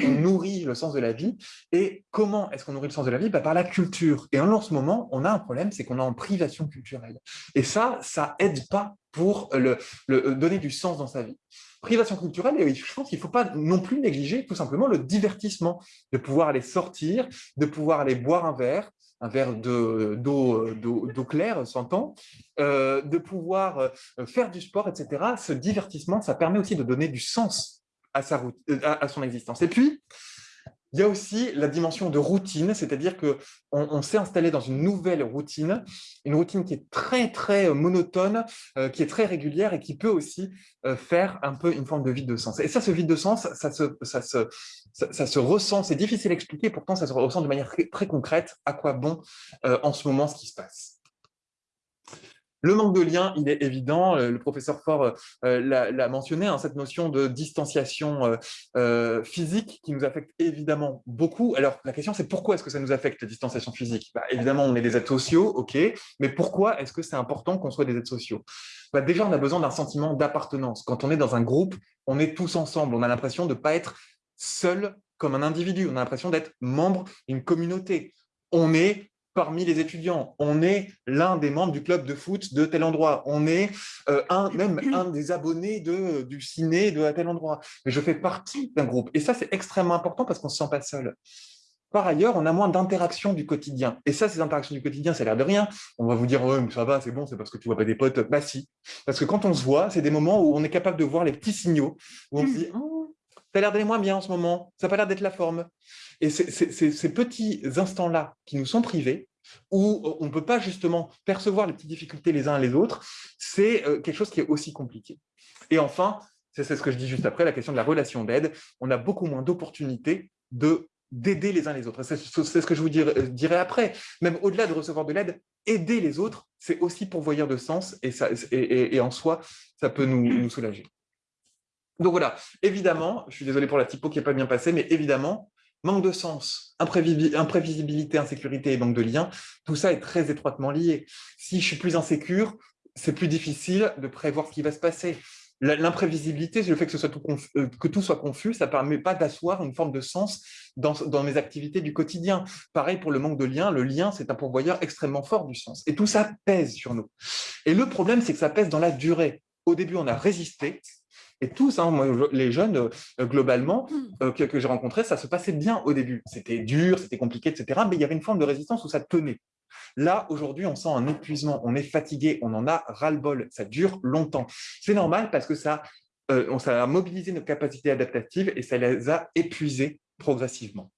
nourrit le sens de la vie. Et comment est-ce qu'on nourrit le sens de la vie? Bah, Par la culture. Et en ce moment, on a un problème, c'est qu'on est en privation culturelle. Et ça, ça aide pas pour le, donner du sens dans sa vie privation culturelle, et je pense qu'il ne faut pas non plus négliger tout simplement le divertissement, de pouvoir aller sortir, de pouvoir aller boire un verre, un verre d'eau claire, s'entend, euh, de pouvoir euh, faire du sport, etc. Ce divertissement, ça permet aussi de donner du sens à, sa route, à son existence. Et puis, il y a aussi la dimension de routine, c'est-à-dire qu'on on, s'est installé dans une nouvelle routine, une routine qui est très, très euh, monotone, euh, qui est très régulière et qui peut aussi euh, faire un peu une forme de vide de sens. Et ça, ce vide de sens, ça se, ça se, ça, se ressent, c'est difficile à expliquer, pourtant ça se ressent de manière très, concrète à quoi bon en ce moment ce qui se passe. Le manque de lien, il est évident. Euh, le professeur Faure euh, l'a mentionné, hein, cette notion de distanciation euh, physique qui nous affecte évidemment beaucoup. Alors, la question, c'est pourquoi est-ce que ça nous affecte, la distanciation physique? Bah, Évidemment, on est des êtres sociaux, ok, mais pourquoi est-ce que c'est important qu'on soit des êtres sociaux? Bah, Déjà, on a besoin d'un sentiment d'appartenance. Quand on est dans un groupe, on est tous ensemble. On a l'impression de ne pas être seul comme un individu. On a l'impression d'être membre d'une communauté. On est parmi les étudiants. On est l'un des membres du club de foot de tel endroit. On est euh, un, même un des abonnés de, du ciné de tel endroit. Mais je fais partie d'un groupe. Et ça, c'est extrêmement important parce qu'on ne se sent pas seul. Par ailleurs, on a moins d'interactions du quotidien. Et ça, ces interactions du quotidien, ça a l'air de rien. On va vous dire, oh, ça va, c'est bon, c'est parce que tu vois pas des potes. Bah si. Parce que quand on se voit, c'est des moments où on est capable de voir les petits signaux, où on se dit, oh, a l'air d'aller moins bien en ce moment, ça n'a pas l'air d'être la forme. Et ces petits instants-là qui nous sont privés, où on ne peut pas justement percevoir les petites difficultés les uns les autres, c'est euh, quelque chose qui est aussi compliqué. Et enfin, c'est ce que je dis juste après, la question de la relation d'aide. On a beaucoup moins d'opportunités de d'aider les uns les autres. C'est ce que je vous dirai, après. Même au-delà de recevoir de l'aide, aider les autres, c'est aussi pourvoyeur de sens et, en soi, ça peut nous, soulager. Donc voilà, évidemment, je suis désolé pour la typo qui n'est pas bien passée, mais évidemment, manque de sens, imprévisibilité, insécurité et manque de lien, tout ça est très étroitement lié. Si je suis plus insécure, c'est plus difficile de prévoir ce qui va se passer. L'imprévisibilité, le fait que, euh, tout soit confus, ça ne permet pas d'asseoir une forme de sens dans, dans, mes activités du quotidien. Pareil pour le manque de lien, le lien, c'est un pourvoyeur extrêmement fort du sens. Et tout ça pèse sur nous. Et le problème, c'est que ça pèse dans la durée. Au début, on a résisté, et tous, hein, les jeunes, euh, globalement, hmm. euh, que, j'ai rencontrés, ça se passait bien au début. C'était dur, c'était compliqué, etc. Mais il y avait une forme de résistance où ça tenait. Là, aujourd'hui, on sent un épuisement, on est fatigué, on en a ras-le-bol, ça dure longtemps. C'est normal parce que ça, euh, ça a mobilisé nos capacités adaptatives et ça les a épuisées progressivement.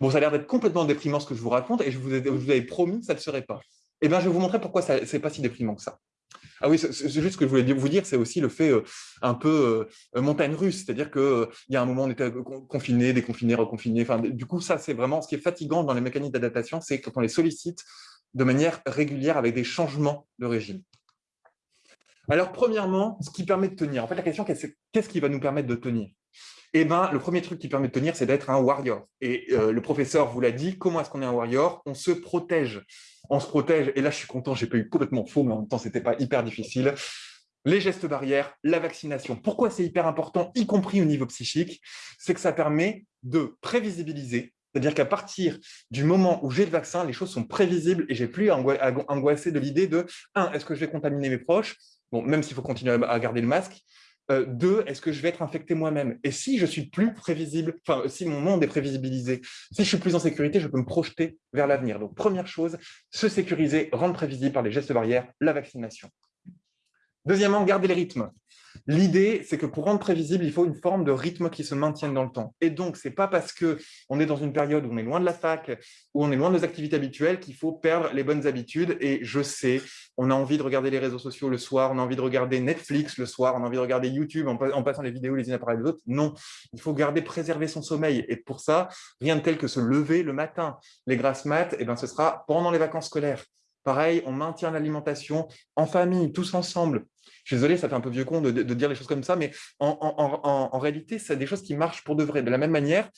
Bon, ça a l'air d'être complètement déprimant ce que je vous raconte et je vous, avais promis que ça ne le serait pas. Eh bien, je vais vous montrer pourquoi ce n'est pas si déprimant que ça. Ah oui, c'est juste ce que je voulais vous dire, c'est aussi le fait euh, un peu euh, montagne russe, c'est-à-dire qu'il euh, y a un moment, on était confiné, déconfiné, reconfiné. Enfin, du coup, ça, c'est vraiment ce qui est fatigant dans les mécaniques d'adaptation, c'est quand on les sollicite de manière régulière avec des changements de régime. Alors, premièrement, ce qui permet de tenir. En fait, la question, qu'est-ce qui va nous permettre de tenir? Eh ben, le premier truc qui permet de tenir, c'est d'être un warrior. Et le professeur vous l'a dit, comment est-ce qu'on est un warrior? On se protège on se protège. Et là, je suis content, j'ai pas eu complètement faux, mais en même temps, c'était pas hyper difficile. Les gestes barrières, la vaccination. Pourquoi c'est hyper important, y compris au niveau psychique? C'est que ça permet de prévisibiliser. C'est-à-dire qu'à partir du moment où j'ai le vaccin, les choses sont prévisibles et j'ai plus à angoisser de l'idée de est-ce que je vais contaminer mes proches? Bon, même s'il faut continuer à garder le masque, euh, deux, est-ce que je vais être infecté moi-même? Et si je suis plus prévisible, enfin, si mon monde est prévisibilisé, si je suis plus en sécurité, je peux me projeter vers l'avenir. Donc, première chose, se sécuriser, rendre prévisible par les gestes barrières, la vaccination. Deuxièmement, garder le rythme. L'idée, c'est que pour rendre prévisible, il faut une forme de rythme qui se maintienne dans le temps. Et donc, ce n'est pas parce qu'on est dans une période où on est loin de la fac, où on est loin de nos activités habituelles, qu'il faut perdre les bonnes habitudes. Et je sais, on a envie de regarder les réseaux sociaux le soir, on a envie de regarder Netflix le soir, on a envie de regarder YouTube en, passant les vidéos les unes après les autres. Non, il faut garder, préserver son sommeil. Et pour ça, rien de tel que se lever le matin. Les grasses maths, eh ben, ce sera pendant les vacances scolaires. Pareil, on maintient l'alimentation en famille, tous ensemble. Je suis désolé, ça fait un peu vieux con de, dire les choses comme ça, mais en, réalité, c'est des choses qui marchent pour de vrai. De la même manière,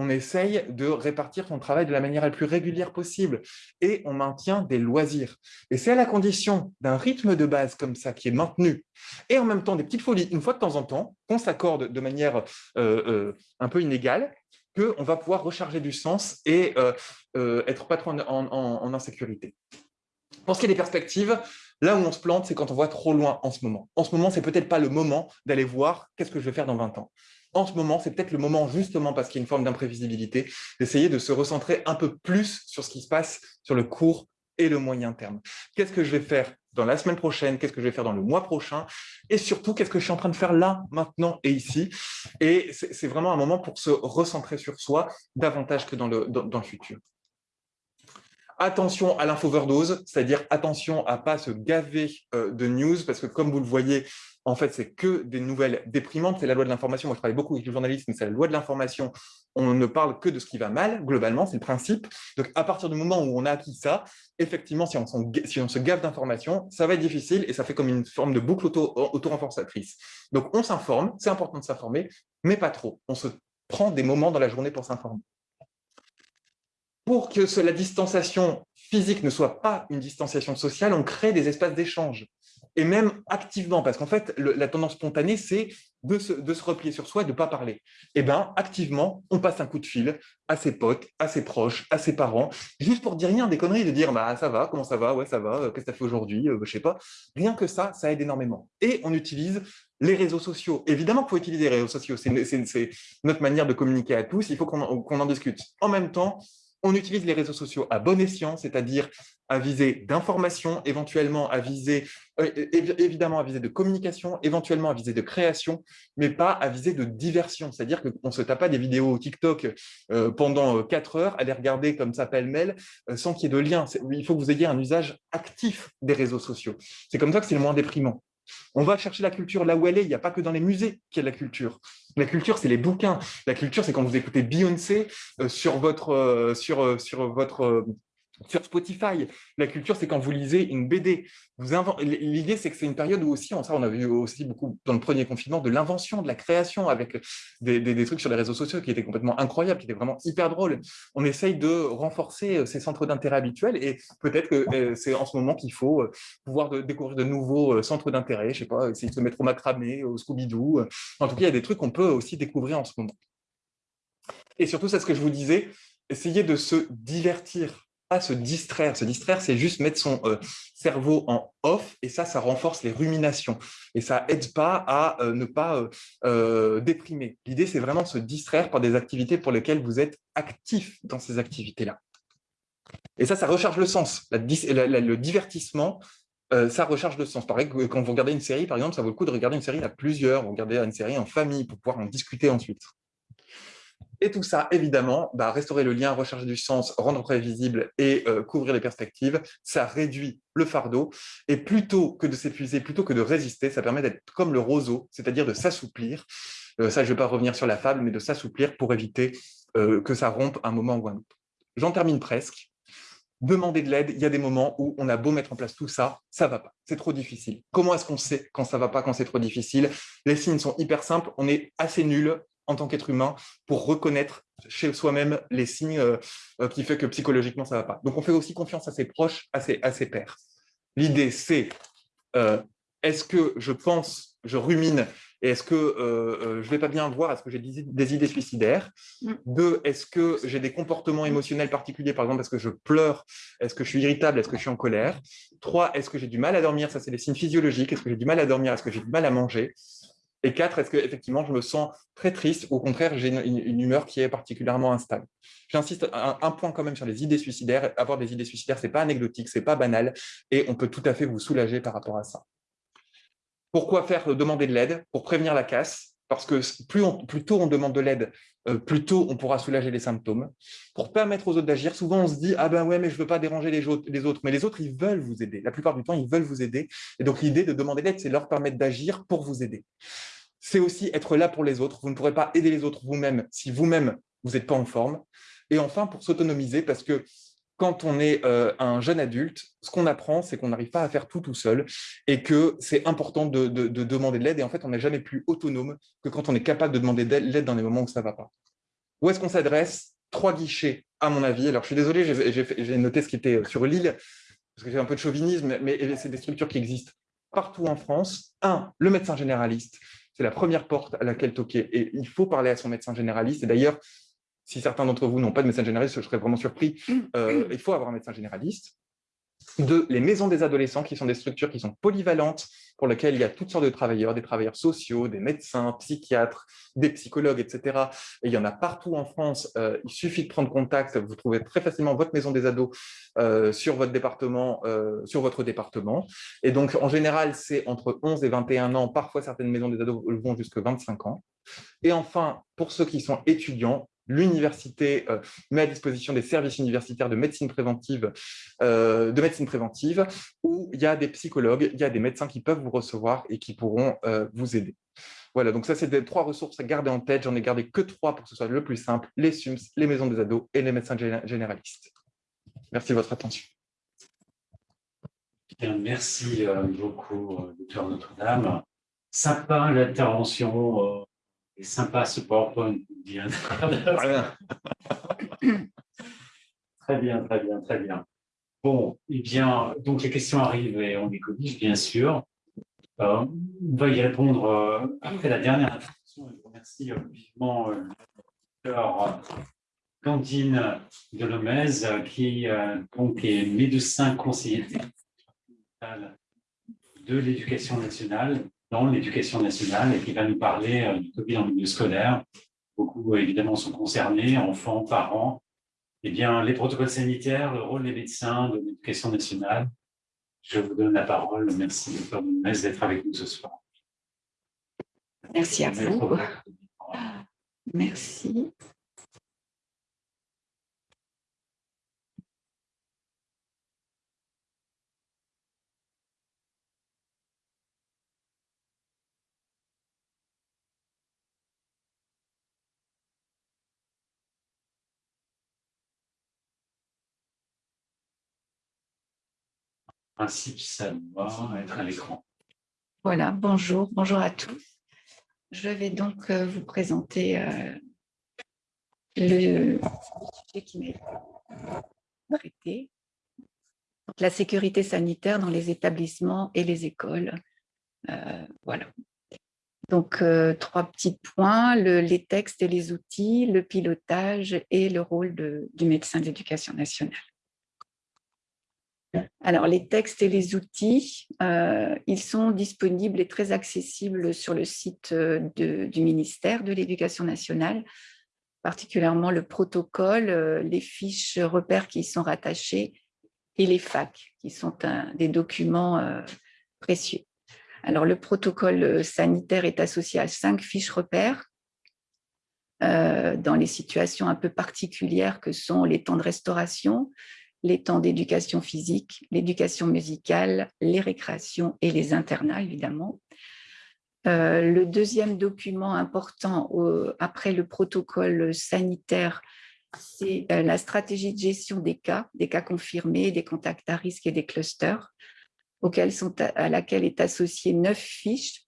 on essaye de répartir son travail de la manière la plus régulière possible et on maintient des loisirs. Et c'est à la condition d'un rythme de base comme ça qui est maintenu et en même temps des petites folies une fois de temps en temps qu'on s'accorde de manière euh, euh, un peu inégale qu'on va pouvoir recharger du sens et euh, être pas trop en insécurité. Pour ce qui est des perspectives, là où on se plante, c'est quand on voit trop loin en ce moment. En ce moment, c'est peut-être pas le moment d'aller voir qu'est-ce que je vais faire dans 20 ans. En ce moment, c'est peut-être le moment, justement parce qu'il y a une forme d'imprévisibilité, d'essayer de se recentrer un peu plus sur ce qui se passe sur le court et le moyen terme. Qu'est-ce que je vais faire dans la semaine prochaine, qu'est-ce que je vais faire dans le mois prochain, et surtout, qu'est-ce que je suis en train de faire là, maintenant et ici? Et c'est vraiment un moment pour se recentrer sur soi davantage que dans le, dans le futur. Attention à l'infoverdose, c'est-à-dire attention à ne pas se gaver euh, de news, parce que comme vous le voyez, en fait, c'est que des nouvelles déprimantes. C'est la loi de l'information. Moi, je travaille beaucoup avec les journalistes, mais c'est la loi de l'information. On ne parle que de ce qui va mal, globalement, c'est le principe. Donc, à partir du moment où on a acquis ça, effectivement, si on, si on se gave d'informations, ça va être difficile et ça fait comme une forme de boucle auto-renforçatrice. Donc, on s'informe, c'est important de s'informer, mais pas trop. On se prend des moments dans la journée pour s'informer pour que la distanciation physique ne soit pas une distanciation sociale, on crée des espaces d'échange. Et même activement, parce qu'en fait, la tendance spontanée, c'est de se, replier sur soi et de ne pas parler. Eh bien, activement, on passe un coup de fil à ses potes, à ses proches, à ses parents, juste pour dire rien, des conneries, de dire bah, « ça va, comment ça va, ouais, ça va, euh, qu'est-ce que tu as fait aujourd'hui, euh, je sais pas ». Rien que ça, ça aide énormément. Et on utilise les réseaux sociaux. Évidemment qu'il faut utiliser les réseaux sociaux, c'est notre manière de communiquer à tous, il faut qu'on en discute. En même temps, on utilise les réseaux sociaux à bon escient, c'est-à-dire à viser d'information, éventuellement à viser, euh, évidemment à viser de communication, éventuellement à viser de création, mais pas à viser de diversion. C'est-à-dire qu'on ne se tape pas des vidéos TikTok euh, pendant euh, quatre heures, à les regarder comme ça pêle-mêle, sans qu'il y ait de lien. Il faut que vous ayez un usage actif des réseaux sociaux. C'est comme ça que c'est le moins déprimant. On va chercher la culture là où elle est. Il n'y a pas que dans les musées qu'il y a de la culture. La culture, c'est les bouquins. La culture, c'est quand vous écoutez Beyoncé euh, sur votre, euh, euh, sur votre sur Spotify. La culture, c'est quand vous lisez une BD. L'idée, c'est que c'est une période où aussi, ça on a vu aussi beaucoup dans le premier confinement, de l'invention, de la création, avec des, trucs sur les réseaux sociaux qui étaient complètement incroyables, qui étaient vraiment hyper drôles. On essaye de renforcer euh, ces centres d'intérêt habituels et peut-être que euh, c'est en ce moment qu'il faut euh, pouvoir découvrir de nouveaux centres d'intérêt, je sais pas, essayer de se mettre au macramé, au Scooby-Doo. En tout cas, il y a des trucs qu'on peut aussi découvrir en ce moment. Et surtout, c'est ce que je vous disais, essayer de se divertir se distraire. Se distraire, c'est juste mettre son euh, cerveau en off et ça, ça renforce les ruminations et ça aide pas à euh, ne pas euh, déprimer. L'idée, c'est vraiment se distraire par des activités pour lesquelles vous êtes actif dans ces activités-là. Et ça, ça recharge le sens. le divertissement, ça recharge le sens. Pareil, quand vous regardez une série, par exemple, ça vaut le coup de regarder une série à plusieurs, vous regardez une série en famille pour pouvoir en discuter ensuite. Et tout ça, évidemment, bah, restaurer le lien, recharger du sens, rendre prévisible et euh, couvrir les perspectives, ça réduit le fardeau. Et plutôt que de s'épuiser, plutôt que de résister, ça permet d'être comme le roseau, c'est-à-dire de s'assouplir. Euh, ça, je ne vais pas revenir sur la fable, mais de s'assouplir pour éviter euh, que ça rompe un moment ou un autre. J'en termine presque. Demander de l'aide, il y a des moments où on a beau mettre en place tout ça, ça ne va pas, c'est trop difficile. Comment est-ce qu'on sait quand ça ne va pas, quand c'est trop difficile? Les signes sont hyper simples, on est assez nul en tant qu'être humain pour reconnaître chez soi-même les signes euh, euh, qui fait que psychologiquement ça ne va pas. Donc on fait aussi confiance à ses proches, à ses, à ses pairs. L'idée c'est euh, est-ce que je pense, je rumine et est-ce que je ne vais pas bien voir, est-ce que j'ai des, idées suicidaires? Mm. Deux, est-ce que j'ai des comportements émotionnels particuliers, par exemple, est-ce que je pleure Est-ce que je suis irritable Est-ce que je suis en colère? Trois, est-ce que j'ai du mal à dormir? Ça, c'est des signes physiologiques. Est-ce que j'ai du mal à dormir? Est-ce que j'ai du mal à manger? Et quatre, est-ce que effectivement je me sens très triste ou au contraire j'ai une, humeur qui est particulièrement instable? J'insiste un, point quand même sur les idées suicidaires. Avoir des idées suicidaires, c'est pas anecdotique, c'est pas banal et on peut tout à fait vous soulager par rapport à ça. Pourquoi faire? Demander de l'aide Pour prévenir la casse, parce que plus, plus tôt on demande de l'aide, plus tôt on pourra soulager les symptômes. Pour permettre aux autres d'agir, souvent on se dit « Ah ben ouais, mais je ne veux pas déranger les, autres. » Mais les autres, ils veulent vous aider. La plupart du temps, ils veulent vous aider. Et donc l'idée de demander de l'aide, c'est leur permettre d'agir pour vous aider c'est aussi être là pour les autres. Vous ne pourrez pas aider les autres vous-même si vous-même, vous n'êtes pas en forme. Et enfin, pour s'autonomiser, parce que quand on est euh, un jeune adulte, ce qu'on apprend, c'est qu'on n'arrive pas à faire tout tout seul et que c'est important de, demander de l'aide. Et en fait, on n'est jamais plus autonome que quand on est capable de demander de l'aide dans les moments où ça ne va pas. Où est-ce qu'on s'adresse? Trois guichets, à mon avis. Alors, je suis désolé, j'ai noté ce qui était sur l'île, parce que j'ai un peu de chauvinisme, mais c'est des structures qui existent partout en France. Un, le médecin généraliste. C'est la première porte à laquelle toquer. Et il faut parler à son médecin généraliste. Et d'ailleurs, si certains d'entre vous n'ont pas de médecin généraliste, je serais vraiment surpris. Mm. Euh, il faut avoir un médecin généraliste. Deux, les maisons des adolescents, qui sont des structures qui sont polyvalentes, pour lesquelles il y a toutes sortes de travailleurs, des travailleurs sociaux, des médecins, psychiatres, des psychologues, etc. Et il y en a partout en France. Euh, il suffit de prendre contact. Vous trouvez très facilement votre maison des ados euh, sur votre département, euh, sur votre département. Et donc, en général, c'est entre 11 et 21 ans. Parfois, certaines maisons des ados vont jusqu'à 25 ans. Et enfin, pour ceux qui sont étudiants, l'université euh, met à disposition des services universitaires de médecine préventive, euh, de médecine préventive, où il y a des psychologues, il y a des médecins qui peuvent vous recevoir et qui pourront euh, vous aider. Voilà, donc ça, c'est des trois ressources à garder en tête. J'en ai gardé que trois pour que ce soit le plus simple, les SUMS, les maisons des ados et les médecins généralistes. Merci de votre attention. merci beaucoup, docteur Notre-Dame. Sympa l'intervention sympa ce PowerPoint. Bien. très bien, très bien, très bien. Bon, eh bien, donc les questions arrivent et on les corrige, bien sûr. Euh, on va y répondre euh, après la dernière intervention. Je remercie euh, vivement euh, Candine Delomez, qui donc, est médecin conseiller de l'éducation nationale dans l'éducation nationale et qui va nous parler euh, du Covid en milieu scolaire. Beaucoup, euh, évidemment, sont concernés, enfants, parents. Eh bien, les protocoles sanitaires, le rôle des médecins de l'éducation nationale. Je vous donne la parole. Merci, docteur Menez, d'être avec nous ce soir. Merci à vous. Merci. Ça doit être à l'écran. Voilà, bonjour, bonjour à tous. Je vais donc euh, vous présenter euh, le sujet qui m'est traité. la sécurité sanitaire dans les établissements et les écoles. Euh, voilà. Donc, trois petits points, les textes et les outils, le pilotage et le rôle du médecin d'éducation nationale. Alors, les textes et les outils, euh, ils sont disponibles et très accessibles sur le site euh, du ministère de l'Éducation nationale, particulièrement le protocole, euh, les fiches repères qui y sont rattachées et les FAC, qui sont des documents précieux. Alors, le protocole sanitaire est associé à cinq fiches repères dans les situations un peu particulières que sont les temps de restauration, les temps d'éducation physique, l'éducation musicale, les récréations et les internats, évidemment. Euh, le deuxième document important après le protocole sanitaire, c'est euh, la stratégie de gestion des cas, des cas confirmés, des contacts à risque et des clusters, sont, à laquelle est associé neuf fiches,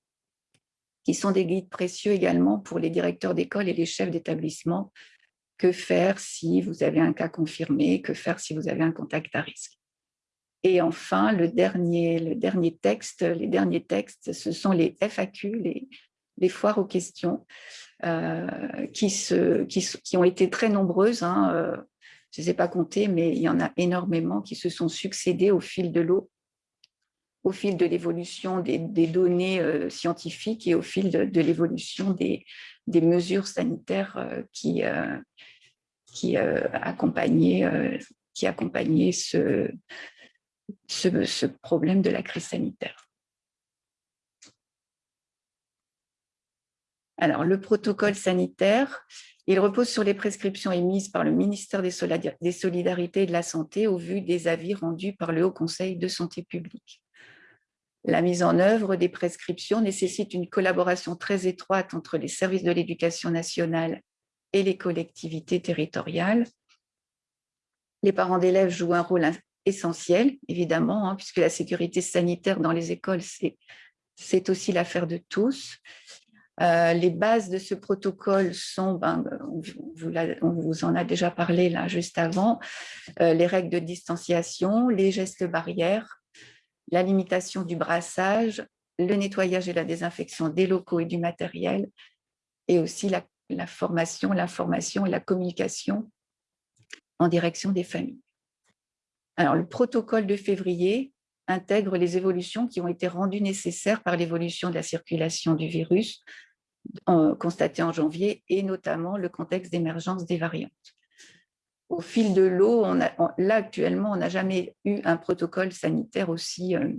qui sont des guides précieux également pour les directeurs d'école et les chefs d'établissement que faire si vous avez un cas confirmé, que faire si vous avez un contact à risque. Et enfin, le dernier, le dernier texte, les derniers textes, ce sont les FAQ, les, foires aux questions, euh, qui, se, qui, ont été très nombreuses. Hein, euh, je ne sais pas compter, mais il y en a énormément qui se sont succédés au fil de l'eau, au fil de l'évolution des, données euh, scientifiques et au fil de, l'évolution des, mesures sanitaires qui, qui euh, accompagnait, euh, qui accompagnait ce, ce, problème de la crise sanitaire. Alors, le protocole sanitaire, il repose sur les prescriptions émises par le ministère des Solidarités et de la Santé au vu des avis rendus par le Haut Conseil de santé publique. La mise en œuvre des prescriptions nécessite une collaboration très étroite entre les services de l'éducation nationale et les collectivités territoriales. Les parents d'élèves jouent un rôle essentiel, évidemment, hein, puisque la sécurité sanitaire dans les écoles, c'est aussi l'affaire de tous. Euh, les bases de ce protocole sont, ben, on, vous en a déjà parlé là juste avant, euh, les règles de distanciation, les gestes barrières, la limitation du brassage, le nettoyage et la désinfection des locaux et du matériel, et aussi la formation, l'information et la communication en direction des familles. Alors, le protocole de février intègre les évolutions qui ont été rendues nécessaires par l'évolution de la circulation du virus constatée en janvier et notamment le contexte d'émergence des variantes. Au fil de l'eau, là actuellement, on n'a jamais eu un protocole sanitaire aussi, euh,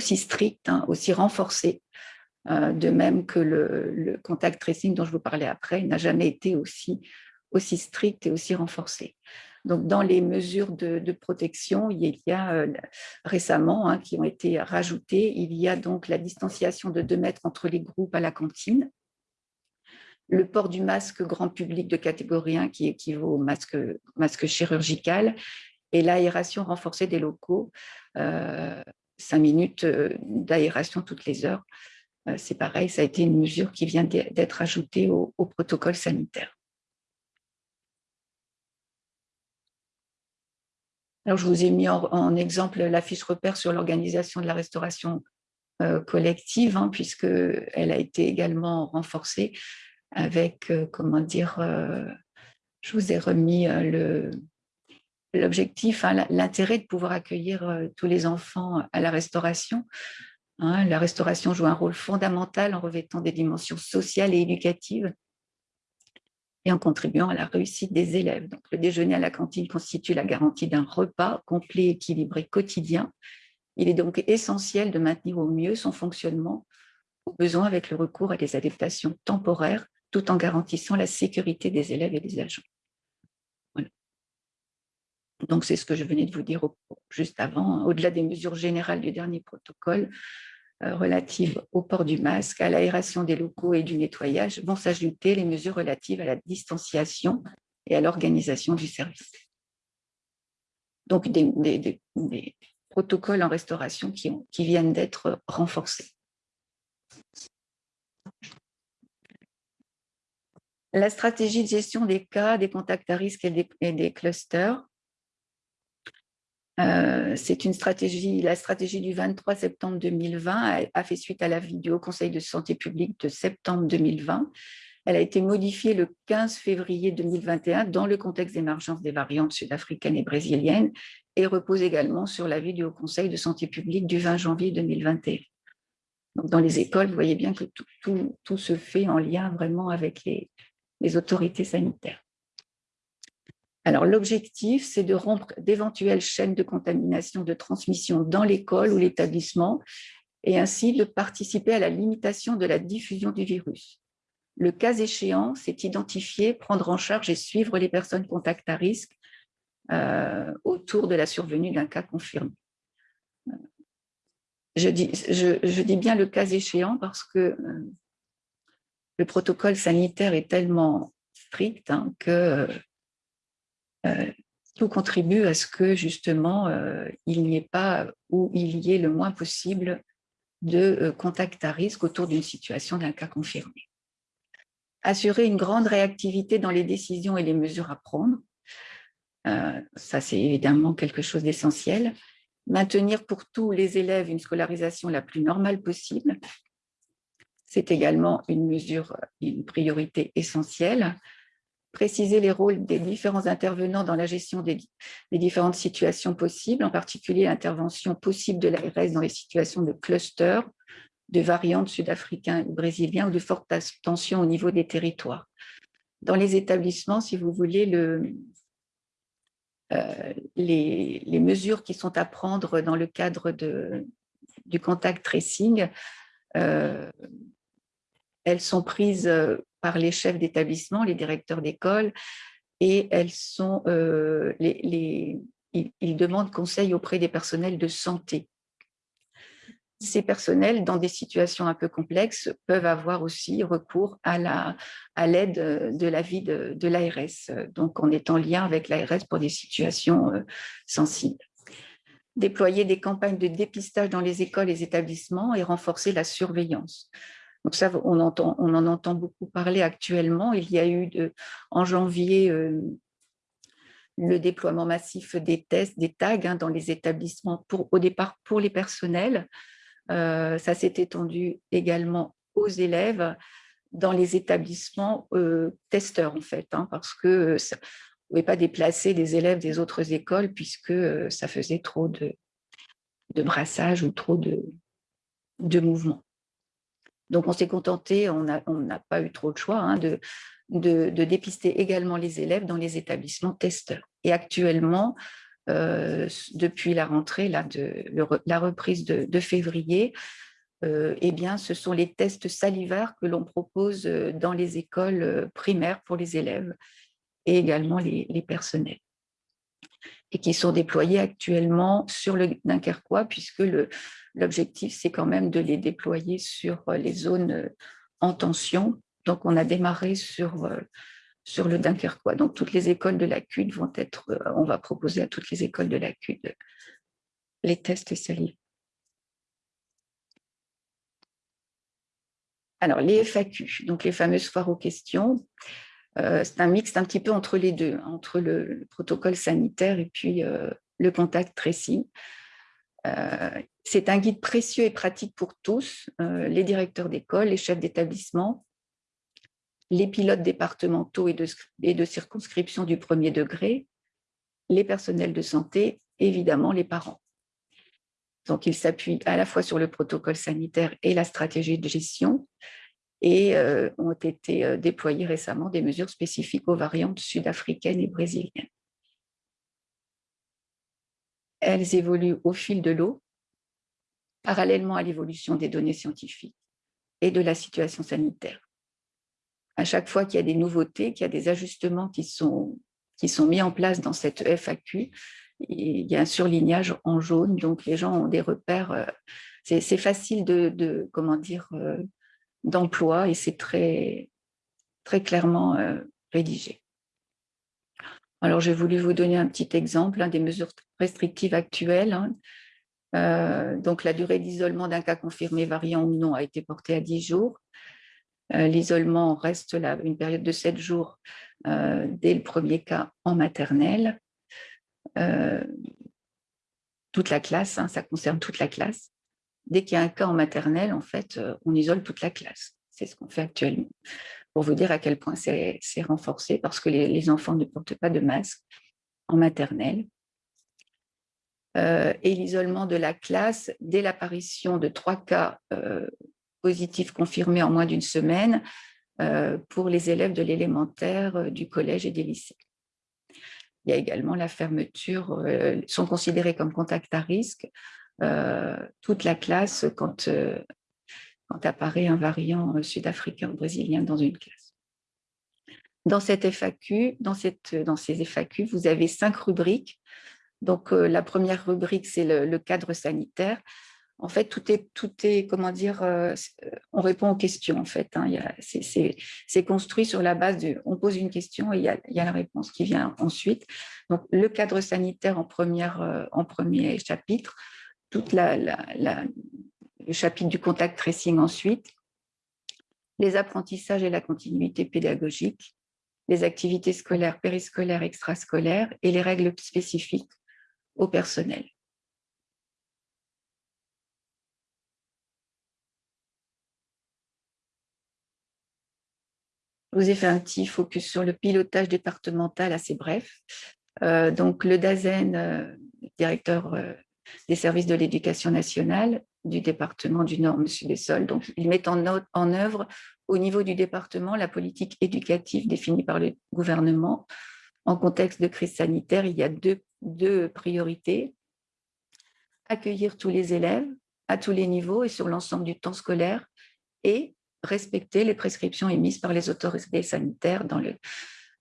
strict, hein, aussi renforcé euh, de même que le, contact tracing dont je vous parlais après n'a jamais été aussi, aussi strict et aussi renforcé. Donc, dans les mesures de, protection, il y a euh, récemment, hein, qui ont été rajoutées, il y a donc la distanciation de 2 mètres entre les groupes à la cantine, le port du masque grand public de catégorie 1 qui équivaut au masque, masque chirurgical et l'aération renforcée des locaux, euh, 5 minutes euh, d'aération toutes les heures. Euh, c'est pareil, ça a été une mesure qui vient d'être ajoutée au, protocole sanitaire. Alors, je vous ai mis en, exemple la fiche repère sur l'organisation de la restauration euh, collective, hein, puisqu'elle a été également renforcée avec, euh, comment dire, je vous ai remis l'objectif, hein, l'intérêt de pouvoir accueillir tous les enfants à la restauration. Hein, la restauration joue un rôle fondamental en revêtant des dimensions sociales et éducatives et en contribuant à la réussite des élèves. Donc, le déjeuner à la cantine constitue la garantie d'un repas complet, équilibré, quotidien. Il est donc essentiel de maintenir au mieux son fonctionnement, au besoin avec le recours à des adaptations temporaires, tout en garantissant la sécurité des élèves et des agents. Donc, c'est ce que je venais de vous dire juste avant. Au-delà des mesures générales du dernier protocole euh, relatives au port du masque, à l'aération des locaux et du nettoyage, vont s'ajouter les mesures relatives à la distanciation et à l'organisation du service. Donc, des, protocoles en restauration qui viennent d'être renforcés. La stratégie de gestion des cas, des contacts à risque et des, clusters. Euh, c'est une stratégie, la stratégie du 23 septembre 2020 a, fait suite à la vidéo Conseil de santé publique de septembre 2020. Elle a été modifiée le 15 février 2021 dans le contexte d'émergence des variantes sud-africaines et brésiliennes et repose également sur l'avis du Haut Conseil de santé publique du 20 janvier 2021. Donc, dans les écoles, vous voyez bien que tout se fait en lien vraiment avec les, les autorités sanitaires. Alors, l'objectif, c'est de rompre d'éventuelles chaînes de contamination, de transmission dans l'école ou l'établissement, et ainsi de participer à la limitation de la diffusion du virus. Le cas échéant, c'est identifier, prendre en charge et suivre les personnes contact à risque euh, autour de la survenue d'un cas confirmé. Je dis, je, dis, bien le cas échéant parce que euh, le protocole sanitaire est tellement strict hein, que euh, tout contribue à ce que justement euh, il n'y ait pas ou il y ait le moins possible de euh, contact à risque autour d'une situation d'un cas confirmé. Assurer une grande réactivité dans les décisions et les mesures à prendre, ça c'est évidemment quelque chose d'essentiel. Maintenir pour tous les élèves une scolarisation la plus normale possible, c'est également une mesure, une priorité essentielle. Préciser les rôles des différents intervenants dans la gestion des, différentes situations possibles, en particulier l'intervention possible de l'ARS dans les situations de cluster, de variantes sud-africains ou brésiliens ou de forte tension au niveau des territoires. Dans les établissements, si vous voulez, le, euh, les, mesures qui sont à prendre dans le cadre du contact tracing euh, elles sont prises euh, par les chefs d'établissement, les directeurs d'école, et elles sont, euh, les, ils, demandent conseil auprès des personnels de santé. Ces personnels, dans des situations un peu complexes, peuvent avoir aussi recours à l'aide à de l'avis de, l'ARS, donc on est en lien avec l'ARS pour des situations euh, sensibles déployer des campagnes de dépistage dans les écoles et les établissements et renforcer la surveillance. Donc ça, on, on en entend beaucoup parler actuellement. Il y a eu en janvier euh, le déploiement massif des tests, des tags hein, dans les établissements, au départ pour les personnels. Euh, ça s'est étendu également aux élèves dans les établissements euh, testeurs, en fait, hein, parce que ça, ne pouvait pas déplacer des élèves des autres écoles puisque ça faisait trop de, de brassage ou trop de, de mouvements. Donc, on s'est contenté, on n'a pas eu trop de choix, hein, de, dépister également les élèves dans les établissements testeurs. Et actuellement, euh, depuis la rentrée, là, de, la reprise de, février, euh, eh bien, ce sont les tests salivaires que l'on propose euh, dans les écoles primaires pour les élèves et également les, les personnels et qui sont déployés actuellement sur le Dunkerquois, puisque l'objectif, c'est quand même de les déployer sur euh, les zones euh, en tension. Donc, on a démarré sur, euh, sur le Dunkerquois. Donc, toutes les écoles de la CUD vont être, on va proposer à toutes les écoles de la CUD les tests salives. Alors, les FAQ, donc les fameuses foires aux questions, c'est un mix un petit peu entre les deux, entre le, protocole sanitaire et puis le contact tracing. C'est un guide précieux et pratique pour tous, les directeurs d'école, les chefs d'établissement, les pilotes départementaux et de, et de circonscription du premier degré, les personnels de santé, évidemment les parents. Donc, il s'appuie à la fois sur le protocole sanitaire et la stratégie de gestion, et euh, ont été euh, déployées récemment des mesures spécifiques aux variantes sud-africaines et brésiliennes. Elles évoluent au fil de l'eau, parallèlement à l'évolution des données scientifiques et de la situation sanitaire. À chaque fois qu'il y a des nouveautés, qu'il y a des ajustements qui sont, qui sont mis en place dans cette FAQ, il y a un surlignage en jaune, donc les gens ont des repères. Euh, c'est facile de, comment dire, d'emploi et c'est très, très clairement euh, rédigé. Alors, j'ai voulu vous donner un petit exemple des mesures restrictives actuelles. Hein. Donc, la durée d'isolement d'un cas confirmé variant ou non a été portée à 10 jours. L'isolement reste là, une période de 7 jours dès le premier cas en maternelle. toute la classe, hein, ça concerne toute la classe. Dès qu'il y a un cas en maternelle, en fait, on isole toute la classe. C'est ce qu'on fait actuellement. Pour vous dire à quel point c'est renforcé, parce que les, enfants ne portent pas de masque en maternelle. Euh, et l'isolement de la classe dès l'apparition de trois cas euh, positifs confirmés en moins d'une semaine euh, pour les élèves de l'élémentaire, du collège et des lycées. Il y a également la fermeture, sont considérés comme contacts à risque toute la classe quand apparaît un variant sud-africain ou brésilien dans une classe. Dans cette FAQ, dans ces FAQ, vous avez cinq rubriques. Donc, euh, la première rubrique, c'est le, cadre sanitaire. En fait, tout est, tout est comment dire, euh, on répond aux questions, en fait. Hein. C'est construit sur la base de, on pose une question et il y, a, la réponse qui vient ensuite. Donc, le cadre sanitaire en, premier chapitre, la, le chapitre du contact tracing ensuite, les apprentissages et la continuité pédagogique, les activités scolaires, périscolaires, extrascolaires et les règles spécifiques au personnel. Je vous ai fait un petit focus sur le pilotage départemental assez bref. Euh, donc, le DAZEN, euh, directeur euh, des services de l'éducation nationale, du département du Nord, M. Dessol. Donc, ils mettent en, en œuvre au niveau du département la politique éducative définie par le gouvernement. En contexte de crise sanitaire, il y a deux, deux priorités. Accueillir tous les élèves à tous les niveaux et sur l'ensemble du temps scolaire et respecter les prescriptions émises par les autorités sanitaires dans le,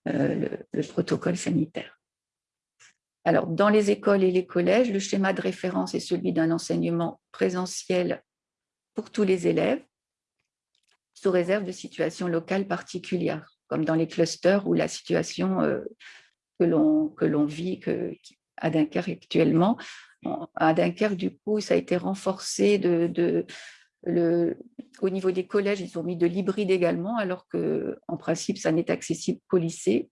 euh, le protocole sanitaire. Alors, dans les écoles et les collèges, le schéma de référence est celui d'un enseignement présentiel pour tous les élèves, sous réserve de situations locales particulières, comme dans les clusters où la situation euh, que l'on vit à Dunkerque actuellement. À Dunkerque, du coup, ça a été renforcé de, le, au niveau des collèges, ils ont mis de l'hybride également, alors qu'en principe, ça n'est accessible qu'au lycée.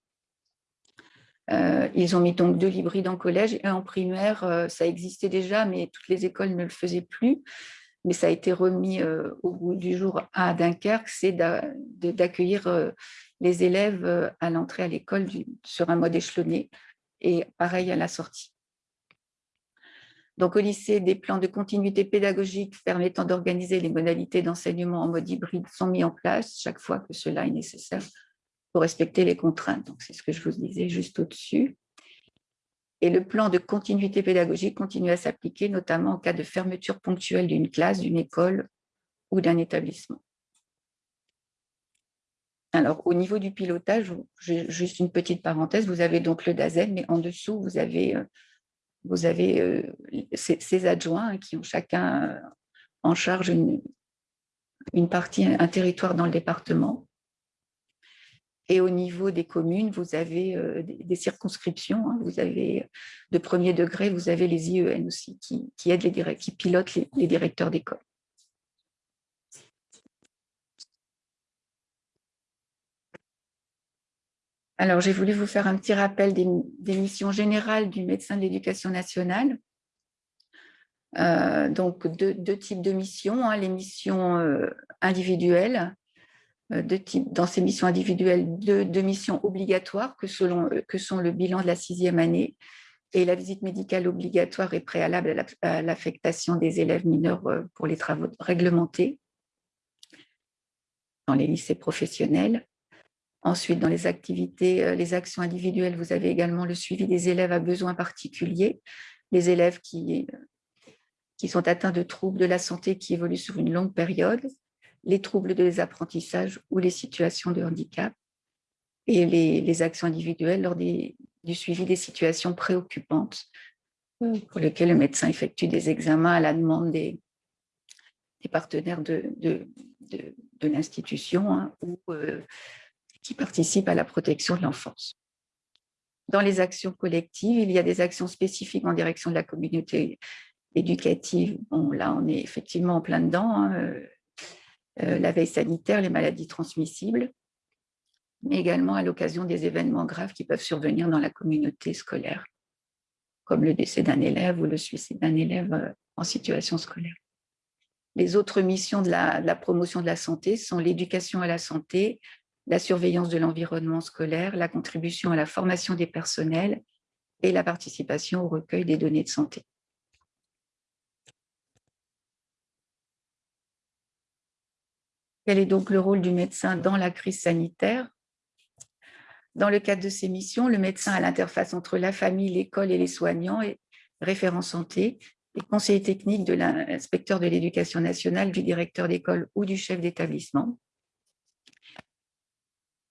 Euh, ils ont mis donc deux l'hybride en collège et en primaire, euh, ça existait déjà, mais toutes les écoles ne le faisaient plus. Mais ça a été remis euh, au bout du jour à Dunkerque, c'est d'accueillir les élèves à l'entrée à l'école sur un mode échelonné et pareil à la sortie. Donc, au lycée, des plans de continuité pédagogique permettant d'organiser les modalités d'enseignement en mode hybride sont mis en place chaque fois que cela est nécessaire pour respecter les contraintes. Donc, c'est ce que je vous disais juste au-dessus. Et le plan de continuité pédagogique continue à s'appliquer, notamment en cas de fermeture ponctuelle d'une classe, d'une école ou d'un établissement. Alors, au niveau du pilotage, juste une petite parenthèse, vous avez donc le DAZEN, mais en dessous, vous avez, euh, euh, ces, adjoints qui ont chacun en charge une partie, un territoire dans le département. Et au niveau des communes, vous avez euh, des, circonscriptions. Hein. vous avez de premier degré, vous avez les IEN aussi qui, aident les qui pilotent les, directeurs d'école. Alors, j'ai voulu vous faire un petit rappel des, missions générales du médecin de l'éducation nationale. Euh, donc, deux, types de missions, hein. les missions euh, individuelles euh, dans ces missions individuelles deux, missions obligatoires que, euh, que sont le bilan de la sixième année et la visite médicale obligatoire et préalable à l'affectation des élèves mineurs euh, pour les travaux réglementés dans les lycées professionnels. Ensuite, dans les activités, les actions individuelles, vous avez également le suivi des élèves à besoins particuliers, les élèves qui, qui sont atteints de troubles de la santé qui évoluent sur une longue période, les troubles des apprentissages ou les situations de handicap et les, actions individuelles lors du suivi des situations préoccupantes euh, pour lesquelles le médecin effectue des examens à la demande des, partenaires de, l'institution hein, ou euh, qui participent à la protection de l'enfance. Dans les actions collectives, il y a des actions spécifiques en direction de la communauté éducative, bon, là, on est effectivement en plein dedans, hein, la veille sanitaire, les maladies transmissibles, mais également à l'occasion des événements graves qui peuvent survenir dans la communauté scolaire, comme le décès d'un élève ou le suicide d'un élève en situation scolaire. Les autres missions de la, promotion de la santé sont l'éducation à la santé, la surveillance de l'environnement scolaire, la contribution à la formation des personnels et la participation au recueil des données de santé. Quel est donc le rôle du médecin dans la crise sanitaire? Dans le cadre de ces missions, le médecin a l'interface entre la famille, l'école et les soignants et référent santé les conseillers techniques de l'inspecteur de l'éducation nationale, du directeur d'école ou du chef d'établissement.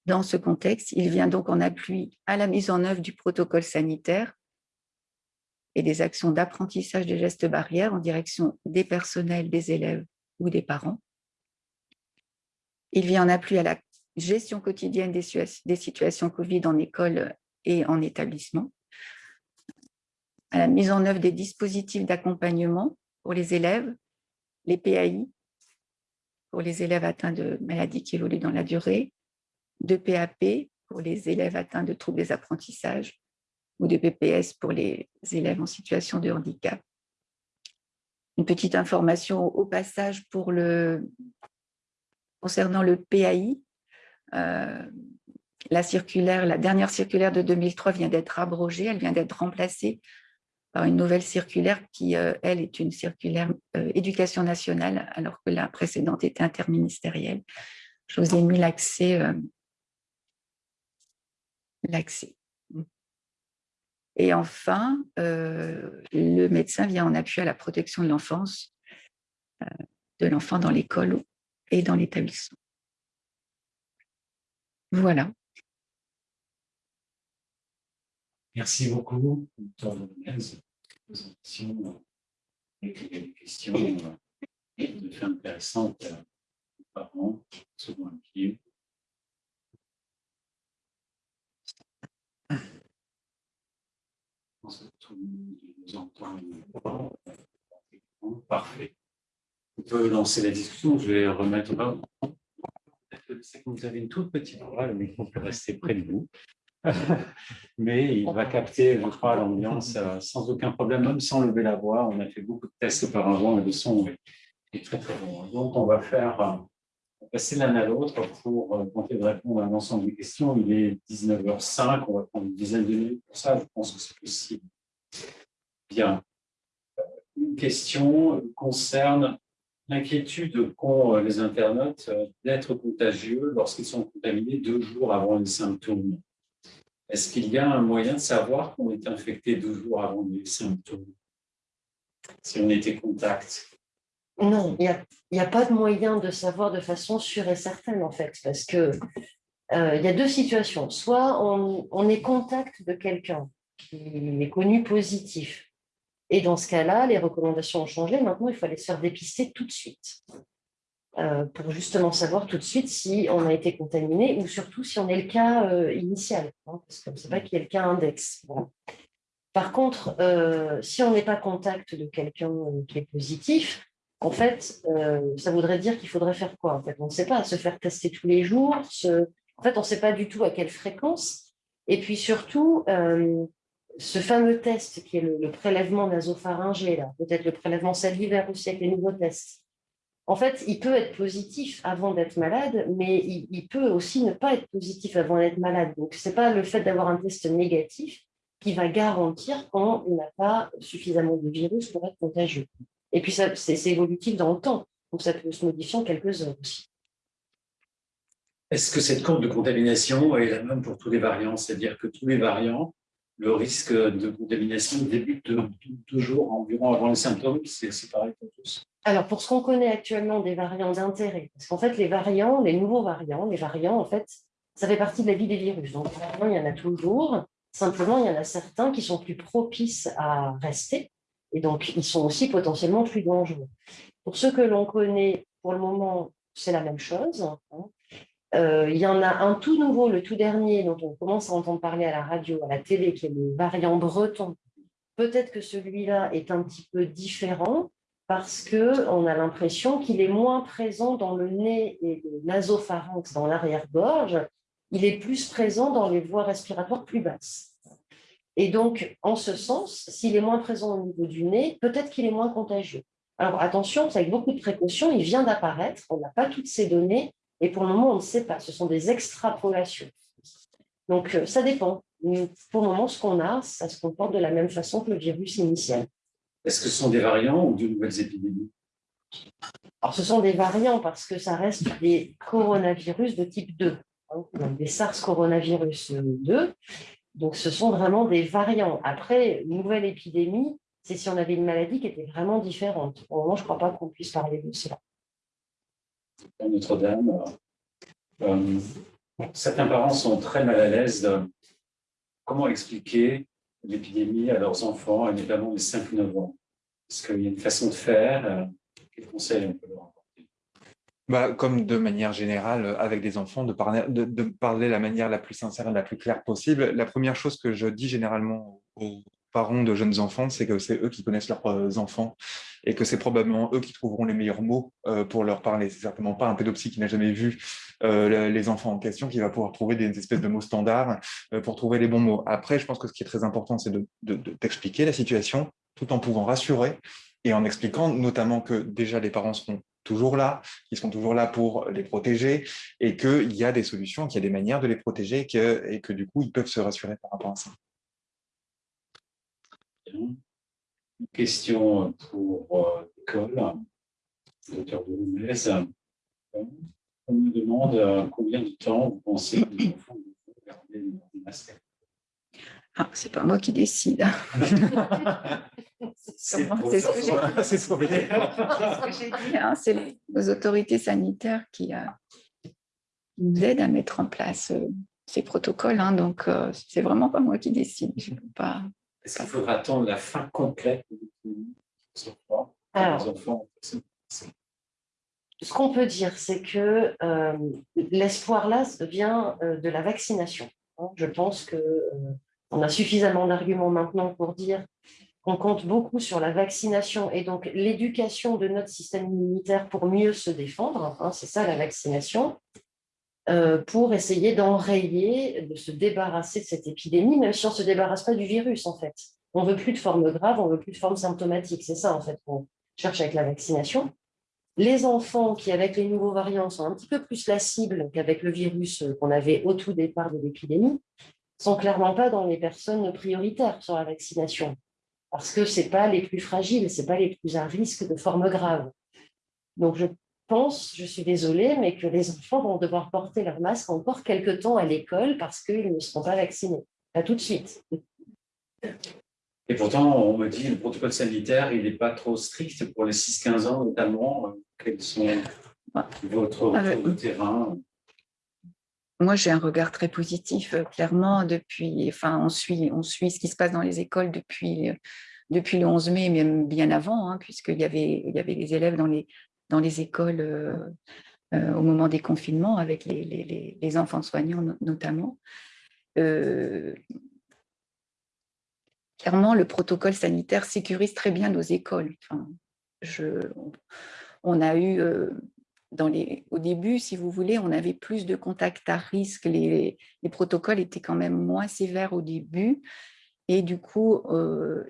Dans ce contexte, il vient donc en appui à la mise en œuvre du protocole sanitaire et des actions d'apprentissage des gestes barrières en direction des personnels, des élèves ou des parents. Il vient en appui à la gestion quotidienne des situations Covid en école et en établissement à la mise en œuvre des dispositifs d'accompagnement pour les élèves, les PAI, pour les élèves atteints de maladies qui évoluent dans la durée, de PAP pour les élèves atteints de troubles des apprentissages ou de PPS pour les élèves en situation de handicap. Une petite information au passage pour le, concernant le PAI. Euh, la circulaire, la dernière circulaire de 2003 vient d'être abrogée, elle vient d'être remplacée par une nouvelle circulaire qui, euh, elle, est une circulaire euh, éducation nationale, alors que la précédente était interministérielle. Je vous ai mis l'accès. L'accès. Et enfin, le médecin vient en appui à la protection de l'enfance, de l'enfant dans l'école et dans l'établissement. Voilà. Merci beaucoup pour présentation et des questions de fait intéressantes aux parents, souvent inquiets. Je pense que tout le monde nous entend. Parfait. On peut lancer la discussion. Je vais remettre. Vous avez une toute petite voix, le micro peut rester près de vous. mais il va capter, je crois, l'ambiance euh, sans aucun problème, même sans lever la voix. On a fait beaucoup de tests auparavant et le son est très très bon. Donc, on va faire euh, passer l'un à l'autre pour euh, tenter de répondre à l'ensemble des questions. Il est 19h05, on va prendre une dizaine de minutes pour ça, je pense que c'est possible. Bien. Une question concerne l'inquiétude qu'ont les internautes d'être contagieux lorsqu'ils sont contaminés deux jours avant les symptômes. Est-ce qu'il y a un moyen de savoir qu'on est infecté deux jours avant les symptômes? Si on était contact? Non, il n'y a, pas de moyen de savoir de façon sûre et certaine, en fait, parce que euh, il y a deux situations. Soit on est contact de quelqu'un qui est connu positif, et dans ce cas-là, les recommandations ont changé. Maintenant, il faut aller se faire dépister tout de suite. Euh, pour justement savoir tout de suite si on a été contaminé ou surtout si on est le cas euh, initial, hein, parce qu'on ne sait pas qui est le cas index. Par contre, euh, si on n'est pas contact de quelqu'un qui est positif, en fait, ça voudrait dire qu'il faudrait faire quoi en fait? On ne sait pas, se faire tester tous les jours, en fait, on ne sait pas du tout à quelle fréquence. Et puis surtout, ce fameux test qui est le, prélèvement nasopharyngé, peut-être le prélèvement salivaire aussi avec les nouveaux tests, en fait, il peut être positif avant d'être malade, mais il, peut aussi ne pas être positif avant d'être malade. Donc, ce n'est pas le fait d'avoir un test négatif qui va garantir qu'on n'a pas suffisamment de virus pour être contagieux. Et puis, c'est évolutif dans le temps, donc ça peut se modifier en quelques heures aussi. Est-ce que cette courbe de contamination est la même pour tous les variants? C'est-à-dire que tous les variants, le risque de contamination débute deux jours environ avant les symptômes, c'est pareil pour tous alors, pour ce qu'on connaît actuellement des variants d'intérêt, parce qu'en fait, les variants, les nouveaux variants, les variants, en fait, ça fait partie de la vie des virus. Donc, il y en a toujours. Simplement, il y en a certains qui sont plus propices à rester. Et donc, ils sont aussi potentiellement plus dangereux. Pour ceux que l'on connaît, pour le moment, c'est la même chose. Hein. Euh, il y en a un tout nouveau, le tout dernier, dont on commence à entendre parler à la radio, à la télé, qui est le variant breton, peut-être que celui-là est un petit peu différent parce qu'on a l'impression qu'il est moins présent dans le nez et le nasopharynx, dans l'arrière-gorge, il est plus présent dans les voies respiratoires plus basses. Et donc, en ce sens, s'il est moins présent au niveau du nez, peut-être qu'il est moins contagieux. Alors attention, c'est avec beaucoup de précautions, il vient d'apparaître, on n'a pas toutes ces données, et pour le moment, on ne sait pas, ce sont des extrapolations. Donc, euh, ça dépend. Pour le moment, ce qu'on a, ça se comporte de la même façon que le virus initial. Est-ce que ce sont des variants ou de nouvelles épidémies? Alors, ce sont des variants parce que ça reste des coronavirus de type 2, hein, des SARS coronavirus 2. Donc, ce sont vraiment des variants. Après, nouvelle épidémie, c'est si on avait une maladie qui était vraiment différente. Au moment, je ne crois pas qu'on puisse parler de cela. Notre-Dame, euh, certains parents sont très mal à l'aise comment expliquer l'épidémie à leurs enfants, et notamment les 5-9 ans. Est-ce qu'il y a une façon de faire euh, Quels conseils on peut leur apporter? Bah, Comme de manière générale, avec des enfants, de parler, de, de parler la manière la plus sincère et la plus claire possible. La première chose que je dis généralement aux parents de jeunes enfants, c'est que c'est eux qui connaissent leurs euh, enfants et que c'est probablement eux qui trouveront les meilleurs mots euh, pour leur parler. C'est certainement pas un pédopsie qui n'a jamais vu euh, les enfants en question qui va pouvoir trouver des espèces de mots standards pour trouver les bons mots. Après, je pense que ce qui est très important, c'est d'expliquer de, la situation tout en pouvant rassurer et en expliquant notamment que déjà les parents seront toujours là, qu'ils seront toujours là pour les protéger et qu'il y a des solutions, qu'il y a des manières de les protéger et que, et que du coup, ils peuvent se rassurer par rapport à ça. Une question pour euh, l'école, docteur de On me demande euh, combien de temps vous pensez que les enfants vont garder les masques ah, c'est pas moi qui décide. c'est ce que j'ai dit. Hein. C'est les, autorités sanitaires qui, euh, nous aident à mettre en place ces protocoles. Hein. donc, c'est vraiment pas moi qui décide. Je peux pas. Est-ce qu'il faudra attendre la fin complète Alors, ce qu'on peut dire, c'est que euh, l'espoir là vient euh, de la vaccination. Hein. Je pense qu'on euh, a suffisamment d'arguments maintenant pour dire qu'on compte beaucoup sur la vaccination et donc l'éducation de notre système immunitaire pour mieux se défendre. Hein, c'est ça la vaccination. Euh, pour essayer d'enrayer, de se débarrasser de cette épidémie, même si on ne se débarrasse pas du virus, en fait. On ne veut plus de forme grave, on ne veut plus de forme symptomatique. C'est ça, en fait, qu'on cherche avec la vaccination. Les enfants qui, avec les nouveaux variants, sont un petit peu plus la cible qu'avec le virus qu'on avait au tout départ de l'épidémie, sont clairement pas dans les personnes prioritaires sur la vaccination, parce que ce pas les plus fragiles, ce pas les plus à risque de forme grave. Donc, je pense, je suis désolée, mais que les enfants vont devoir porter leur masque encore quelques temps à l'école parce qu'ils ne seront pas vaccinés. Pas tout de suite. Et pourtant, on me dit que le protocole sanitaire, il n'est pas trop strict pour les 6-15 ans, notamment. Quels sont votre retour de terrain? Moi, j'ai un regard très positif, euh, clairement, depuis, enfin, on suit, on suit ce qui se passe dans les écoles depuis, euh, depuis le 11 mai, même bien avant, hein, puisqu'il y avait, il y avait les élèves dans les, dans les écoles euh, euh, au moment des confinements, avec les, enfants soignants notamment. Euh, clairement, le protocole sanitaire sécurise très bien nos écoles. Enfin, je, on a eu, dans les, au début, si vous voulez, on avait plus de contacts à risque. Les, protocoles étaient quand même moins sévères au début. Et du coup,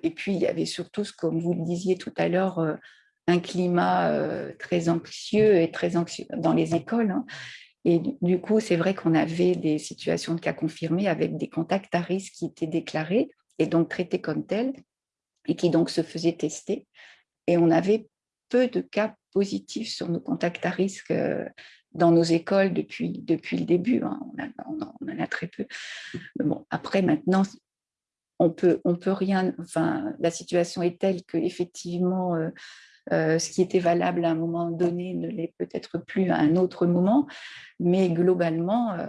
et puis il y avait surtout, comme vous le disiez tout à l'heure, un climat euh, très anxieux et très anxieux dans les écoles. Hein. Et du coup, c'est vrai qu'on avait des situations de cas confirmés avec des contacts à risque qui étaient déclarés et donc traités comme tels et qui donc se faisaient tester. Et on avait peu de cas positifs sur nos contacts à risque euh, dans nos écoles depuis, depuis le début. Hein. On, en a très peu. bon, après, maintenant, on peut, on peut rien. Enfin, la situation est telle que effectivement, euh, euh, ce qui était valable à un moment donné ne l'est peut-être plus à un autre moment, mais globalement, euh,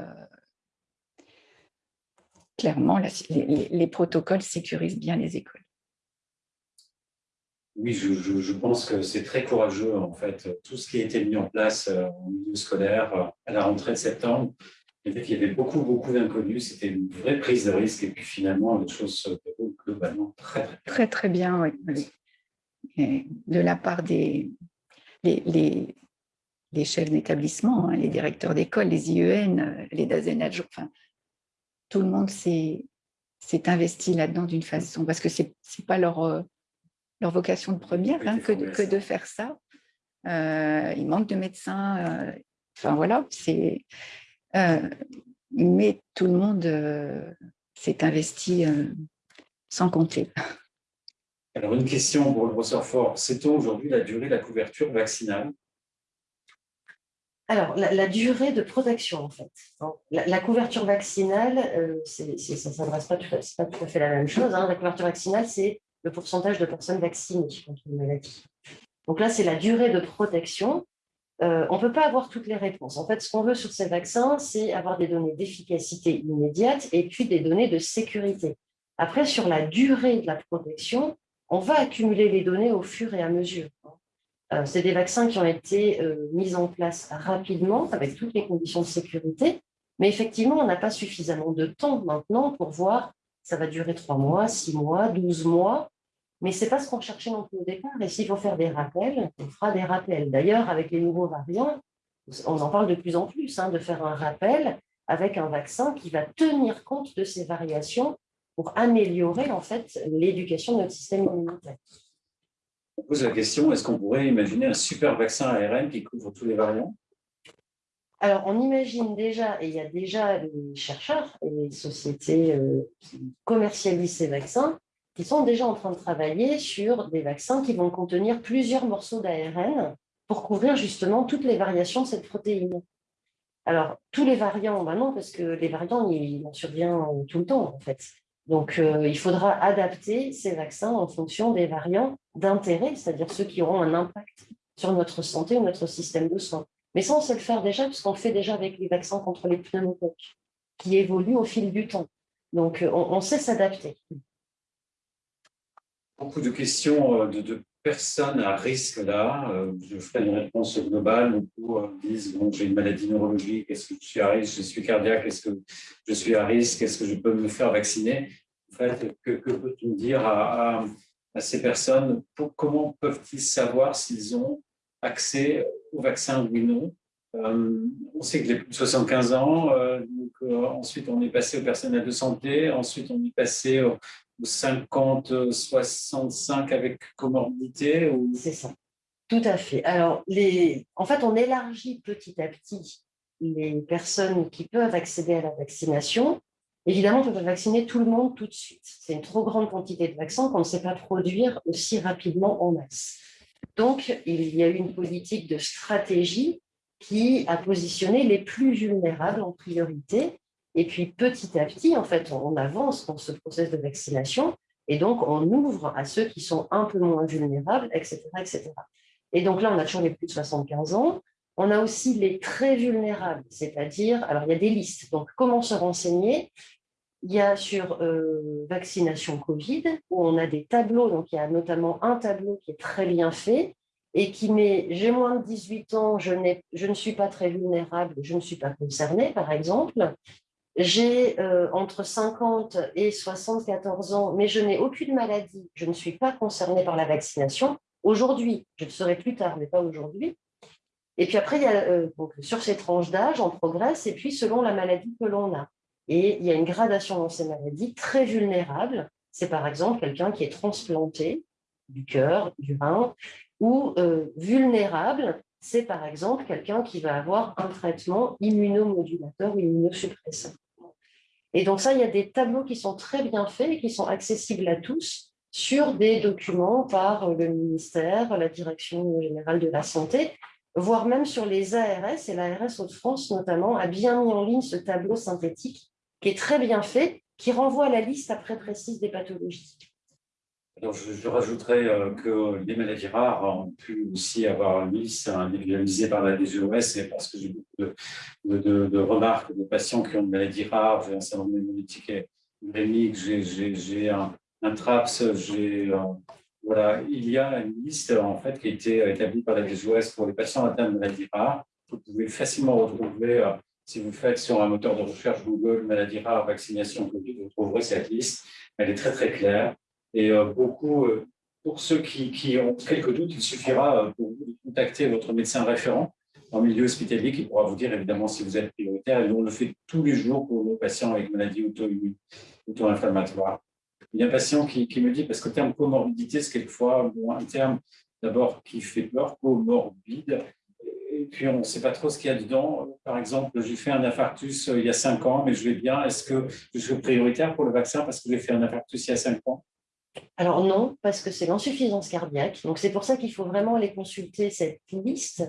clairement, les, protocoles sécurisent bien les écoles. Oui, je, pense que c'est très courageux, en fait, tout ce qui a été mis en place euh, au milieu scolaire à la rentrée de septembre. Il y avait beaucoup, beaucoup d'inconnus, c'était une vraie prise de risque, et puis finalement, les choses se déroulent globalement très, très bien. Très, très bien, oui. Et de la part des les, les, chefs d'établissement, hein, les directeurs d'école, les IEN, les DAZEN enfin, tout le monde s'est investi là-dedans d'une façon, parce que ce n'est pas leur, euh, leur vocation de première hein, que, que, de faire ça. Euh, il manque de médecins, euh, enfin voilà, c'est... mais tout le monde s'est investi sans compter. Alors, une question pour le professeur Fort. Sait-on aujourd'hui la durée de la couverture vaccinale? Alors, la, durée de protection, en fait. La, couverture vaccinale, euh, ça ne s'adresse pas, pas, tout à fait la même chose. Hein. La couverture vaccinale, c'est le pourcentage de personnes vaccinées contre une maladie. Donc là, c'est la durée de protection. Euh, on ne peut pas avoir toutes les réponses. En fait, ce qu'on veut sur ces vaccins, c'est avoir des données d'efficacité immédiate et puis des données de sécurité. Après, sur la durée de la protection, on va accumuler les données au fur et à mesure. Euh, c'est des vaccins qui ont été euh, mis en place rapidement, avec toutes les conditions de sécurité, mais effectivement, on n'a pas suffisamment de temps maintenant pour voir, ça va durer trois mois, six mois, douze mois, mais ce n'est pas ce qu'on cherchait non plus au départ, et s'il faut faire des rappels, on fera des rappels. D'ailleurs, avec les nouveaux variants, on en parle de plus en plus, hein, de faire un rappel avec un vaccin qui va tenir compte de ces variations pour améliorer en fait l'éducation de notre système immunitaire. On pose la question, est-ce qu'on pourrait imaginer un super vaccin ARN qui couvre tous les variants? Alors, on imagine déjà, et il y a déjà des chercheurs et les sociétés euh, qui commercialisent ces vaccins, qui sont déjà en train de travailler sur des vaccins qui vont contenir plusieurs morceaux d'ARN pour couvrir justement toutes les variations de cette protéine. Alors, tous les variants, ben non, parce que les variants, il en survient tout le temps, en fait. Donc, euh, il faudra adapter ces vaccins en fonction des variants d'intérêt, c'est-à-dire ceux qui auront un impact sur notre santé ou notre système de soins. Mais ça, on sait le faire déjà, puisqu'on le fait déjà avec les vaccins contre les pneumocoques, qui évoluent au fil du temps. Donc, euh, on, sait s'adapter. Beaucoup de questions euh, de, personnes à risque là. Je ferai une réponse globale. Beaucoup disent bon, j'ai une maladie neurologique, est-ce que je suis à risque Je suis cardiaque, est-ce que je suis à risque Est-ce que je peux me faire vacciner? En fait, que, que peux-tu me dire à ces personnes, comment peuvent-ils savoir s'ils ont accès au vaccin ou non? Euh, On sait que les plus de 75 ans, euh, euh, ensuite on est passé aux personnels de santé, ensuite on est passé aux, 50, 65 avec comorbidité ou... C'est ça, tout à fait. Alors, les... en fait, on élargit petit à petit les personnes qui peuvent accéder à la vaccination Évidemment, on ne peut pas vacciner tout le monde tout de suite. C'est une trop grande quantité de vaccins qu'on ne sait pas produire aussi rapidement en masse. Donc, il y a eu une politique de stratégie qui a positionné les plus vulnérables en priorité. Et puis, petit à petit, en fait, on avance dans ce processus de vaccination et donc on ouvre à ceux qui sont un peu moins vulnérables, etc. etc. Et donc là, on a toujours les plus de 75 ans. On a aussi les très vulnérables, c'est-à-dire, alors il y a des listes, donc comment se renseigner? Il y a sur euh, vaccination Covid, où on a des tableaux, donc il y a notamment un tableau qui est très bien fait, et qui met « j'ai moins de 18 ans, je, je, ne suis pas très vulnérable, je ne suis pas concerné », par exemple. J'ai euh, entre 50 et 74 ans, mais je n'ai aucune maladie, je ne suis pas concerné par la vaccination. Aujourd'hui, je le serai plus tard, mais pas aujourd'hui. Et puis après, il y a, euh, sur ces tranches d'âge, on progresse, et puis selon la maladie que l'on a. Et il y a une gradation dans ces maladies très vulnérables. C'est par exemple quelqu'un qui est transplanté du cœur, du rein, ou euh, vulnérable, c'est par exemple quelqu'un qui va avoir un traitement immunomodulateur ou immunosuppresseur. Et donc ça, il y a des tableaux qui sont très bien faits et qui sont accessibles à tous sur des documents par le ministère, la Direction générale de la santé, voire même sur les ARS, et l'ARS Hauts-de-France notamment a bien mis en ligne ce tableau synthétique qui est très bien fait, qui renvoie à la liste après précise des pathologies. Alors, je, rajouterais euh, que les maladies rares ont pu aussi avoir une liste individualisée par la DGOS, et parce que j'ai beaucoup de, remarques de patients qui ont une maladie rare, j'ai un syndrome immunitaire j'ai un, un TRAPS, j'ai voilà, il y a une liste en fait qui a été établie par la DGOS pour les patients atteints de maladies rares. Vous pouvez facilement retrouver, euh, si vous faites sur un moteur de recherche Google maladie rare, vaccination Covid, vous trouverez cette liste. Elle est très, très claire. Et beaucoup, pour ceux qui, ont quelques doutes, il suffira pour vous de contacter votre médecin référent en milieu hospitalier qui pourra vous dire évidemment si vous êtes prioritaire. Et on le fait tous les jours pour nos patients avec maladie auto-inflammatoire. Il y a un patient qui, me dit, parce que le terme comorbidité, c'est quelquefois un terme d'abord qui fait peur, comorbide, et puis on ne sait pas trop ce qu'il y a dedans. Par exemple, j'ai fait un infarctus euh, il y a cinq ans, mais je vais bien. Est-ce que je suis prioritaire pour le vaccin parce que j'ai fait un infarctus il y a cinq ans? Alors non, parce que c'est l'insuffisance cardiaque. Donc c'est pour ça qu'il faut vraiment aller consulter cette liste.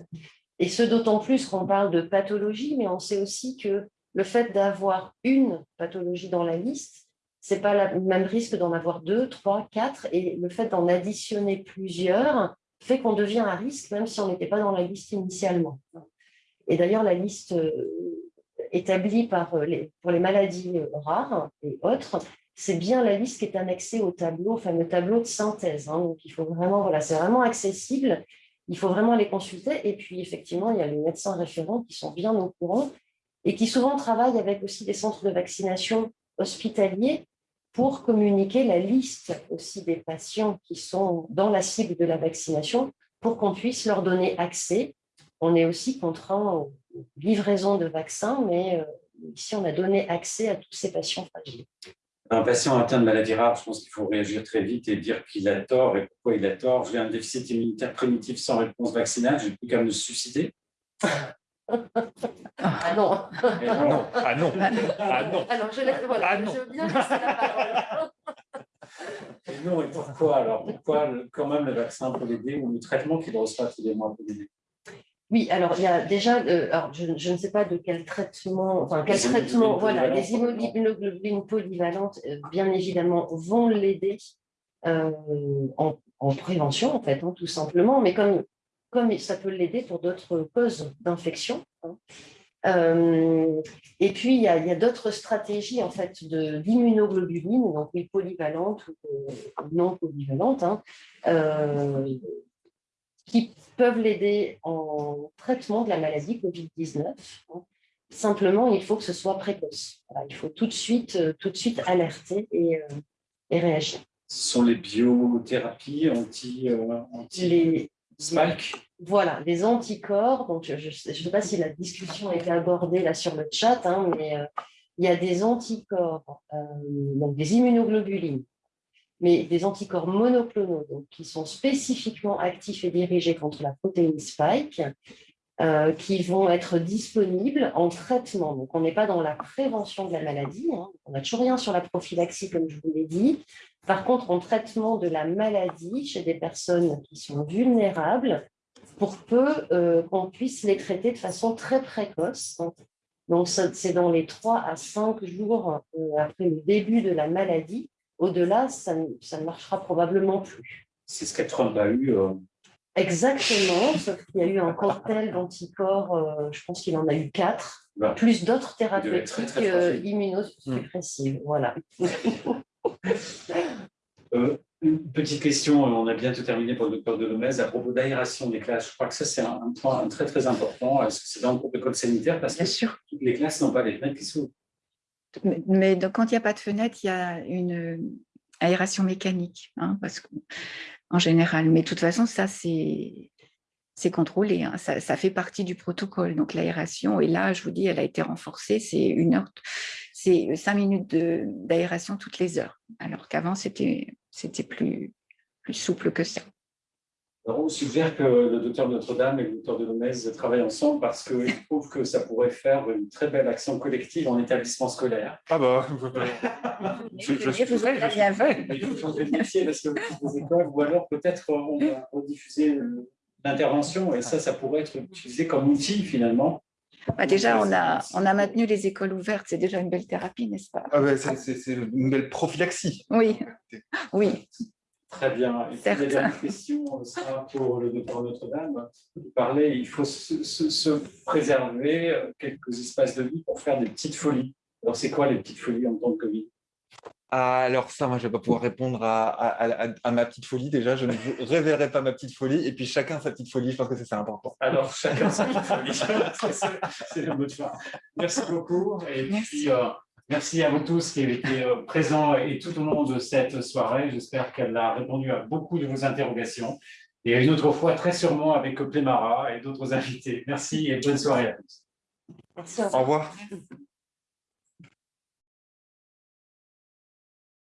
Et ce d'autant plus qu'on parle de pathologie, mais on sait aussi que le fait d'avoir une pathologie dans la liste, ce n'est pas le même risque d'en avoir deux, trois, quatre. Et le fait d'en additionner plusieurs fait qu'on devient à risque, même si on n'était pas dans la liste initialement. Et d'ailleurs, la liste euh, établie euh, pour les maladies euh, rares et autres, c'est bien la liste qui est annexée au tableau, au fameux tableau de synthèse. Hein. donc, vraiment, voilà, c'est vraiment accessible. Il faut vraiment les consulter. Et puis, effectivement, il y a les médecins référents qui sont bien au courant et qui souvent travaillent avec aussi des centres de vaccination hospitaliers pour communiquer la liste aussi des patients qui sont dans la cible de la vaccination pour qu'on puisse leur donner accès. On est aussi contraint aux livraisons de vaccins, mais euh, ici, on a donné accès à tous ces patients fragiles. Un patient atteint de maladie rare, je pense qu'il faut réagir très vite et dire qu'il a tort et pourquoi il a tort. J'ai un déficit immunitaire primitif sans réponse vaccinale, je n'ai plus qu'à me suicider. Ah non. Ah non. Ah non. Ah non. Alors, je, laisse, voilà, ah je veux bien laisser la parole. Et non, et pourquoi? Alors Pourquoi quand même le vaccin peut l'aider ou le traitement qu'il reçoit tous les mois peut l'aider oui, alors il y a déjà, euh, alors je, je, ne sais pas de quel traitement, enfin quel traitement, voilà, les immunoglobulines polyvalentes, euh, bien évidemment, vont l'aider euh, en, en, prévention, en fait, hein, tout simplement, mais comme comme ça peut l'aider pour d'autres causes d'infection. Hein. Et puis, il y a, d'autres stratégies en fait, d'immunoglobuline, donc polyvalentes ou non polyvalentes, hein, qui peuvent l'aider en traitement de la maladie Covid-19. Hein. Simplement, il faut que ce soit précoce. il faut tout de suite, tout de suite alerter et, et réagir. Ce sont les biothérapies anti, anti... Les, Spike? Voilà, des anticorps. Donc, je ne sais pas si la discussion a été abordée là sur le chat, hein, mais euh, il y a des anticorps, euh, donc des immunoglobulines, mais des anticorps monoclonaux donc, qui sont spécifiquement actifs et dirigés contre la protéine spike, euh, qui vont être disponibles en traitement. Donc, on n'est pas dans la prévention de la maladie, hein. on n'a toujours rien sur la prophylaxie, comme je vous l'ai dit, par contre, en traitement de la maladie chez des personnes qui sont vulnérables, pour peu euh, qu'on puisse les traiter de façon très précoce. Donc, c'est dans les 3 à 5 jours euh, après le début de la maladie. Au-delà, ça, ne marchera probablement plus. C'est ce Trump a eu. Euh. Exactement, sauf qu'il y a eu un cocktail d'anticorps, je pense qu'il en a eu 4, bah, plus d'autres thérapeutiques immunosuppressives. Voilà. Euh, une petite question, on a bientôt terminé pour le docteur Delomez, à propos d'aération des classes. Je crois que ça, c'est un, point très, très important. Est-ce que c'est dans le protocole sanitaire? Parce Bien que sûr. les classes n'ont pas les fenêtres qui s'ouvrent. Mais, quand il n'y a pas de fenêtre, il y a une aération mécanique, hein, parce en général. Mais de toute façon, ça, c'est contrôlé, hein. ça, ça, fait partie du protocole. Donc l'aération, et là, je vous dis, elle a été renforcée, c'est une heure, c'est cinq minutes d'aération toutes les heures, alors qu'avant, c'était plus, plus souple que ça. Alors, on suggère que le docteur Notre-Dame et le docteur de Lomez travaillent ensemble parce qu'ils trouvent que ça pourrait faire une très belle action collective en établissement scolaire. Ah bah, je, je, suis très, bien fait. Il faut changer de métier parce que les écoles, ou alors peut-être on va rediffuser l'intervention et ça, ça pourrait être utilisé comme outil finalement bah, déjà, on a, on a maintenu les écoles ouvertes, c'est déjà une belle thérapie, n'est-ce pas? Ah C'est une belle prophylaxie. Oui, oui. Très bien. Et la dernière question sera pour le docteur Notre-Dame. Vous parlez, il faut se, se, préserver euh, quelques espaces de vie pour faire des petites folies. Alors, c'est quoi les petites folies en temps de Covid alors ça, moi, je ne vais pas pouvoir répondre à, ma petite folie. Déjà, je ne révélerai pas ma petite folie. Et puis, chacun sa petite folie, je pense que c'est important. Alors, chacun sa petite folie. c'est le mot de fin. Merci beaucoup. Et puis, euh, Merci à vous tous qui avez été euh, présents et tout au long de cette soirée. J'espère qu'elle a répondu à beaucoup de vos interrogations. Et une autre fois, très sûrement, avec Plémara et d'autres invités. Merci et bonne soirée à tous. Merci. Au revoir.